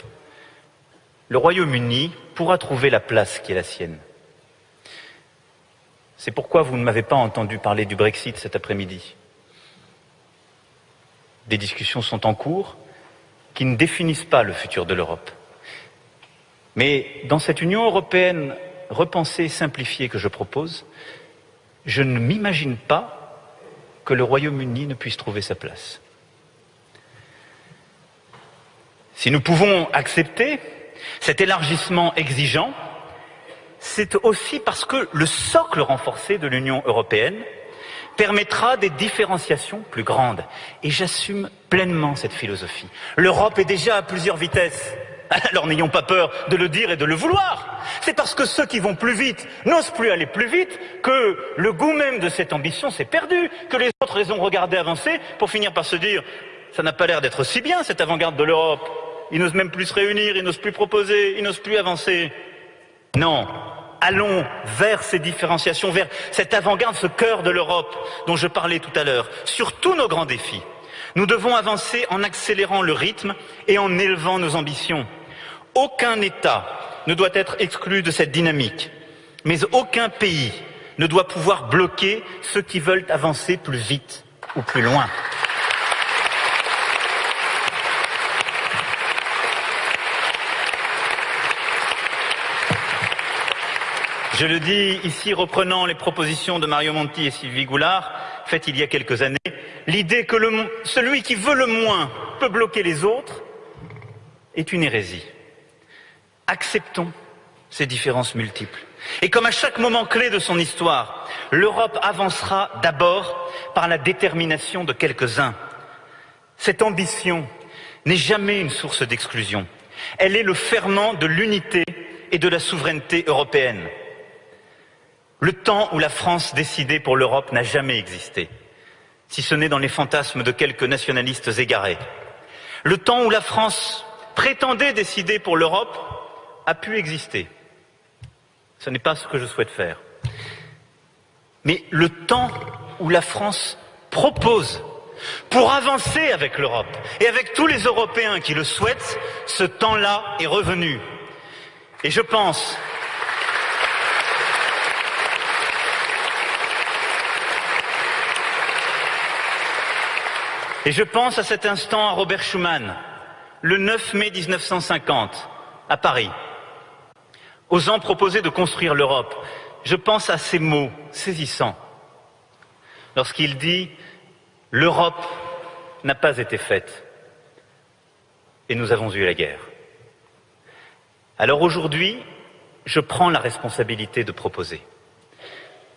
[SPEAKER 2] le Royaume-Uni pourra trouver la place qui est la sienne. C'est pourquoi vous ne m'avez pas entendu parler du Brexit cet après-midi. Des discussions sont en cours qui ne définissent pas le futur de l'Europe. Mais dans cette Union européenne repensée et simplifiée que je propose, je ne m'imagine pas que le Royaume-Uni ne puisse trouver sa place. Si nous pouvons accepter cet élargissement exigeant, c'est aussi parce que le socle renforcé de l'Union européenne permettra des différenciations plus grandes. Et j'assume pleinement cette philosophie. L'Europe est déjà à plusieurs vitesses. [laughs] Alors n'ayons pas peur de le dire et de le vouloir. C'est parce que ceux qui vont plus vite n'osent plus aller plus vite que le goût même de cette ambition s'est perdu, que les autres les ont regardés avancer pour finir par se dire ça n'a pas l'air d'être si bien cette avant-garde de l'Europe. Ils n'osent même plus se réunir, ils n'osent plus proposer, ils n'osent plus avancer. Non, allons vers ces différenciations, vers cette avant-garde, ce cœur de l'Europe dont je parlais tout à l'heure, sur tous nos grands défis. Nous devons avancer en accélérant le rythme et en élevant nos ambitions. Aucun État ne doit être exclu de cette dynamique, mais aucun pays ne doit pouvoir bloquer ceux qui veulent avancer plus vite ou plus loin. Je le dis ici, reprenant les propositions de Mario Monti et Sylvie Goulard, faites il y a quelques années, l'idée que celui qui veut le moins peut bloquer les autres est une hérésie. Acceptons ces différences multiples. Et comme à chaque moment clé de son histoire, l'Europe avancera d'abord par la détermination de quelques-uns. Cette ambition n'est jamais une source d'exclusion. Elle est le ferment de l'unité et de la souveraineté européenne. Le temps où la France décidait pour l'Europe n'a jamais existé, si ce n'est dans les fantasmes de quelques nationalistes égarés. Le temps où la France prétendait décider pour l'Europe a pu exister. Ce n'est pas ce que je souhaite faire. Mais le temps où la France propose pour avancer avec l'Europe et avec tous les Européens qui le souhaitent, ce temps-là est revenu. Et je pense Et je pense à cet instant à Robert Schuman, le 9 mai 1950, à Paris, osant proposer de construire l'Europe. Je pense à ces mots saisissants, lorsqu'il dit L'Europe n'a pas été faite et nous avons eu la guerre. Alors aujourd'hui, je prends la responsabilité de proposer,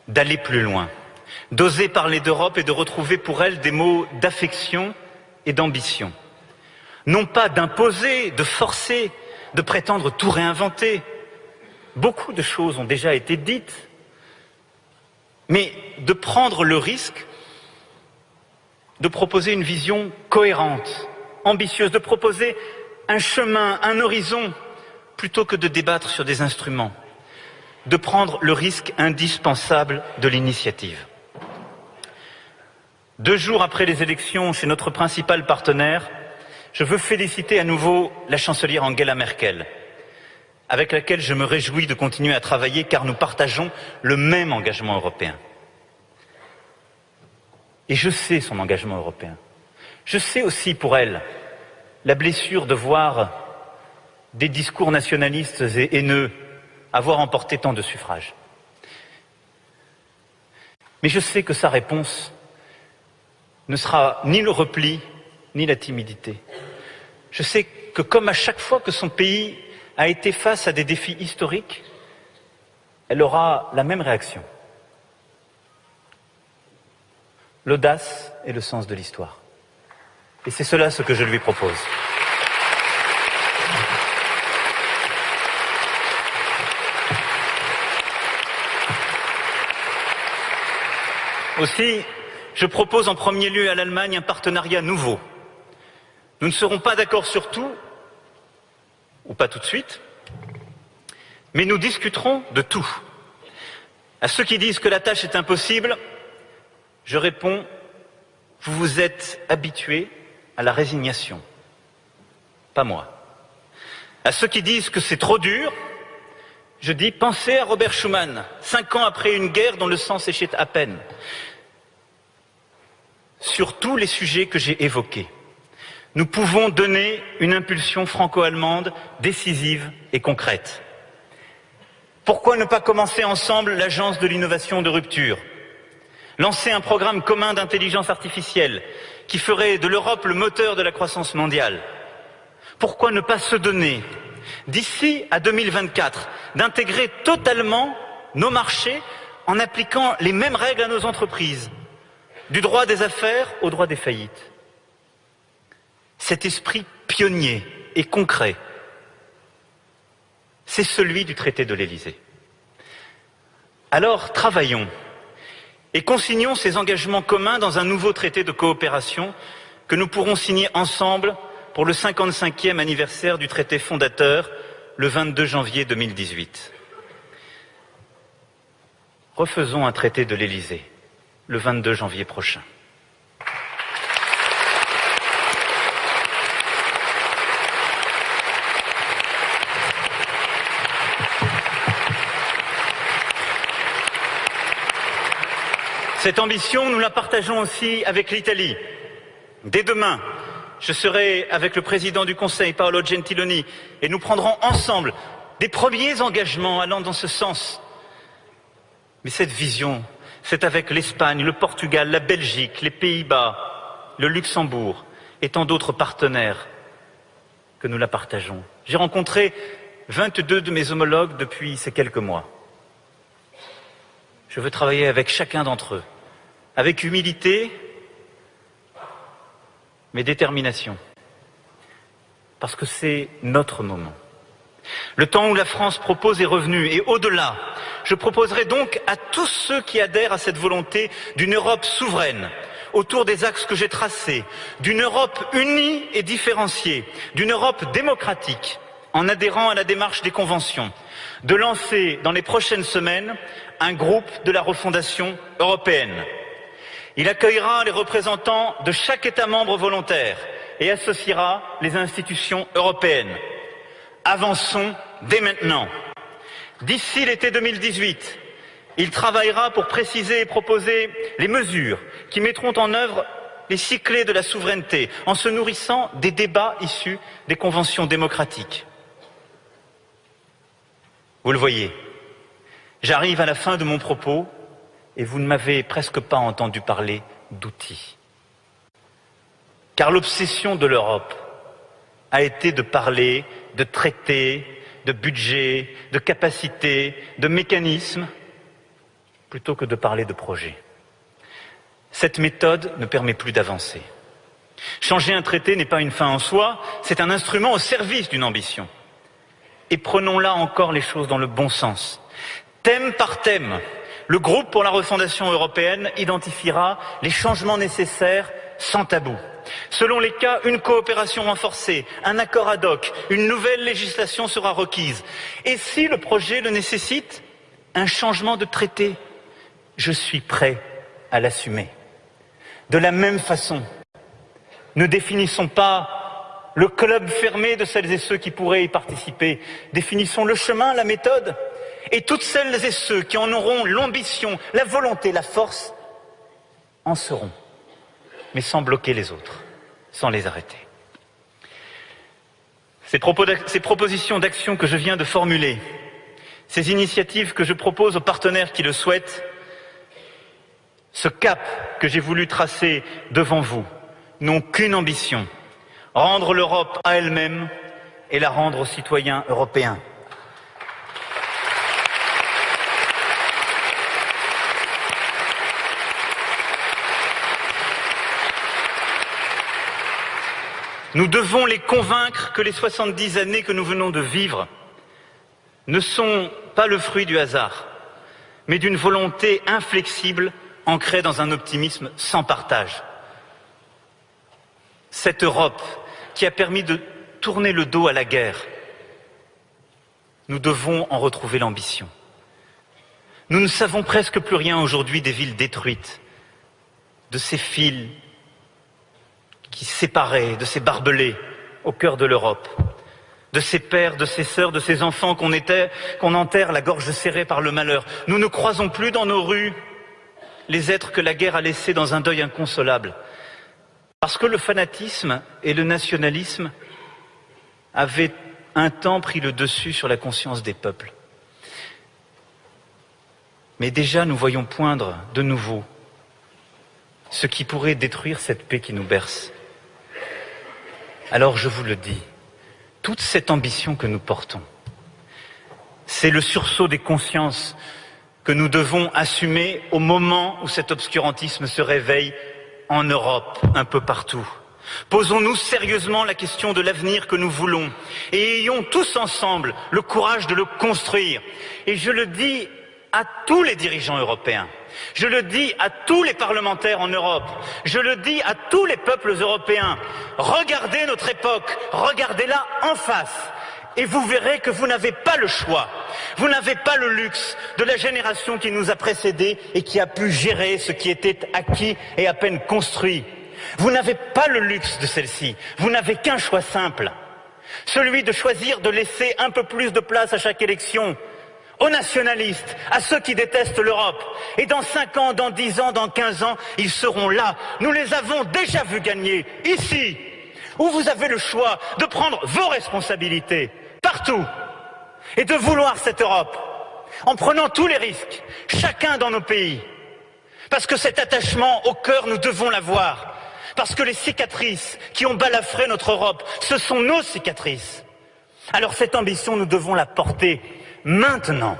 [SPEAKER 2] d'aller plus loin, d'oser parler d'Europe et de retrouver pour elle des mots d'affection et d'ambition. Non pas d'imposer, de forcer, de prétendre tout réinventer. Beaucoup de choses ont déjà été dites, mais de prendre le risque de proposer une vision cohérente, ambitieuse, de proposer un chemin, un horizon, plutôt que de débattre sur des instruments, de prendre le risque indispensable de l'initiative. Deux jours après les élections chez notre principal partenaire, je veux féliciter à nouveau la chancelière Angela Merkel, avec laquelle je me réjouis de continuer à travailler car nous partageons le même engagement européen. Et je sais son engagement européen. Je sais aussi pour elle la blessure de voir des discours nationalistes et haineux avoir emporté tant de suffrages. Mais je sais que sa réponse ne sera ni le repli, ni la timidité. Je sais que comme à chaque fois que son pays a été face à des défis historiques, elle aura la même réaction. L'audace et le sens de l'histoire. Et c'est cela ce que je lui propose. Aussi, je propose en premier lieu à l'Allemagne un partenariat nouveau. Nous ne serons pas d'accord sur tout, ou pas tout de suite, mais nous discuterons de tout. À ceux qui disent que la tâche est impossible, je réponds, vous vous êtes habitués à la résignation. Pas moi. À ceux qui disent que c'est trop dur, je dis, pensez à Robert Schuman, cinq ans après une guerre dont le sang séchait à peine sur tous les sujets que j'ai évoqués. Nous pouvons donner une impulsion franco-allemande décisive et concrète. Pourquoi ne pas commencer ensemble l'agence de l'innovation de rupture? Lancer un programme commun d'intelligence artificielle qui ferait de l'Europe le moteur de la croissance mondiale Pourquoi ne pas se donner, d'ici à 2024, d'intégrer totalement nos marchés en appliquant les mêmes règles à nos entreprises? Du droit des affaires au droit des faillites. Cet esprit pionnier et concret, c'est celui du traité de l'Élysée. Alors travaillons et consignons ces engagements communs dans un nouveau traité de coopération que nous pourrons signer ensemble pour le 55e anniversaire du traité fondateur le 22 janvier 2018. Refaisons un traité de l'Élysée le 22 janvier prochain. Cette ambition, nous la partageons aussi avec l'Italie. Dès demain, je serai avec le président du Conseil, Paolo Gentiloni, et nous prendrons ensemble des premiers engagements allant dans ce sens. Mais cette vision c'est avec l'Espagne, le Portugal, la Belgique, les Pays-Bas, le Luxembourg et tant d'autres partenaires que nous la partageons. J'ai rencontré 22 de mes homologues depuis ces quelques mois. Je veux travailler avec chacun d'entre eux, avec humilité, mais détermination, parce que c'est notre moment. Le temps où la France propose est revenu, et au-delà, je proposerai donc à tous ceux qui adhèrent à cette volonté d'une Europe souveraine, autour des axes que j'ai tracés, d'une Europe unie et différenciée, d'une Europe démocratique, en adhérant à la démarche des conventions, de lancer dans les prochaines semaines un groupe de la refondation européenne. Il accueillera les représentants de chaque État membre volontaire et associera les institutions européennes. Avançons dès maintenant. D'ici l'été 2018, il travaillera pour préciser et proposer les mesures qui mettront en œuvre les six clés de la souveraineté en se nourrissant des débats issus des conventions démocratiques. Vous le voyez, j'arrive à la fin de mon propos et vous ne m'avez presque pas entendu parler d'outils. Car l'obsession de l'Europe a été de parler de traités, de budget, de capacités, de mécanismes, plutôt que de parler de projets. Cette méthode ne permet plus d'avancer. Changer un traité n'est pas une fin en soi, c'est un instrument au service d'une ambition. Et prenons là encore les choses dans le bon sens. Thème par thème, le groupe pour la refondation européenne identifiera les changements nécessaires sans tabou. Selon les cas, une coopération renforcée, un accord ad hoc, une nouvelle législation sera requise. Et si le projet le nécessite, un changement de traité, je suis prêt à l'assumer. De la même façon, ne définissons pas le club fermé de celles et ceux qui pourraient y participer, définissons le chemin, la méthode, et toutes celles et ceux qui en auront l'ambition, la volonté, la force, en seront mais sans bloquer les autres, sans les arrêter. Ces, propositions d'action que je viens de formuler, ces initiatives que je propose aux partenaires qui le souhaitent, Ce cap que j'ai voulu tracer devant vous n'ont qu'une ambition, rendre l'Europe à elle-même et la rendre aux citoyens européens. Nous devons les convaincre que les 70 années que nous venons de vivre ne sont pas le fruit du hasard, mais d'une volonté inflexible ancrée dans un optimisme sans partage. Cette Europe qui a permis de tourner le dos à la guerre, nous devons en retrouver l'ambition. Nous ne savons presque plus rien aujourd'hui des villes détruites, de ces fils qui séparaient, de ces barbelés au cœur de l'Europe, de ces pères, de ces sœurs, de ces enfants qu'on était, qu'on enterre la gorge serrée par le malheur. Nous ne croisons plus dans nos rues les êtres que la guerre a laissés dans un deuil inconsolable. Parce que le fanatisme et le nationalisme avaient un temps pris le dessus sur la conscience des peuples. Mais déjà, nous voyons poindre de nouveau ce qui pourrait détruire cette paix qui nous berce. Alors je vous le dis, toute cette ambition que nous portons, c'est le sursaut des consciences que nous devons assumer au moment où cet obscurantisme se réveille en Europe, un peu partout. Posons-nous sérieusement la question de l'avenir que nous voulons et ayons tous ensemble le courage de le construire. Et je le dis à tous les dirigeants européens, je le dis à tous les parlementaires en Europe, je le dis à tous les peuples européens, regardez notre époque, regardez-la en face, et vous verrez que vous n'avez pas le choix, vous n'avez pas le luxe de la génération qui nous a précédés et qui a pu gérer ce qui était acquis et à peine construit. Vous n'avez pas le luxe de celle-ci, vous n'avez qu'un choix simple, celui de choisir de laisser un peu plus de place à chaque élection aux nationalistes, à ceux qui détestent l'Europe. Et dans cinq ans, dans dix ans, dans quinze ans, ils seront là. Nous les avons déjà vus gagner, ici, où vous avez le choix de prendre vos responsabilités, partout, et de vouloir cette Europe, en prenant tous les risques, chacun dans nos pays. Parce que cet attachement au cœur, nous devons l'avoir. Parce que les cicatrices qui ont balafré notre Europe, ce sont nos cicatrices. Alors cette ambition, nous devons la porter maintenant,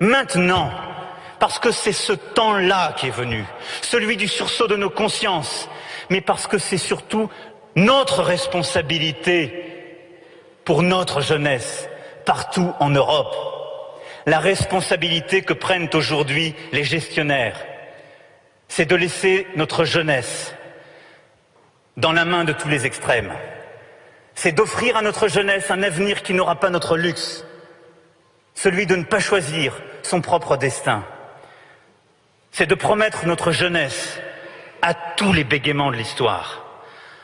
[SPEAKER 2] maintenant, parce que c'est ce temps-là qui est venu, celui du sursaut de nos consciences, mais parce que c'est surtout notre responsabilité pour notre jeunesse partout en Europe, la responsabilité que prennent aujourd'hui les gestionnaires, c'est de laisser notre jeunesse dans la main de tous les extrêmes. C'est d'offrir à notre jeunesse un avenir qui n'aura pas notre luxe, celui de ne pas choisir son propre destin. C'est de promettre notre jeunesse à tous les bégaiements de l'histoire.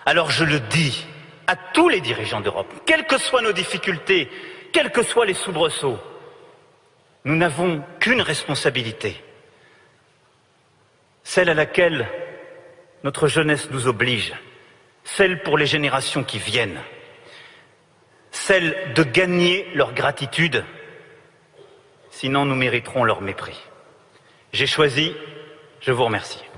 [SPEAKER 2] Alors je le dis à tous les dirigeants d'Europe, quelles que soient nos difficultés, quels que soient les soubresauts, nous n'avons qu'une responsabilité, celle à laquelle notre jeunesse nous oblige, celle pour les générations qui viennent, celle de gagner leur gratitude sinon nous mériterons leur mépris. J'ai choisi, je vous remercie.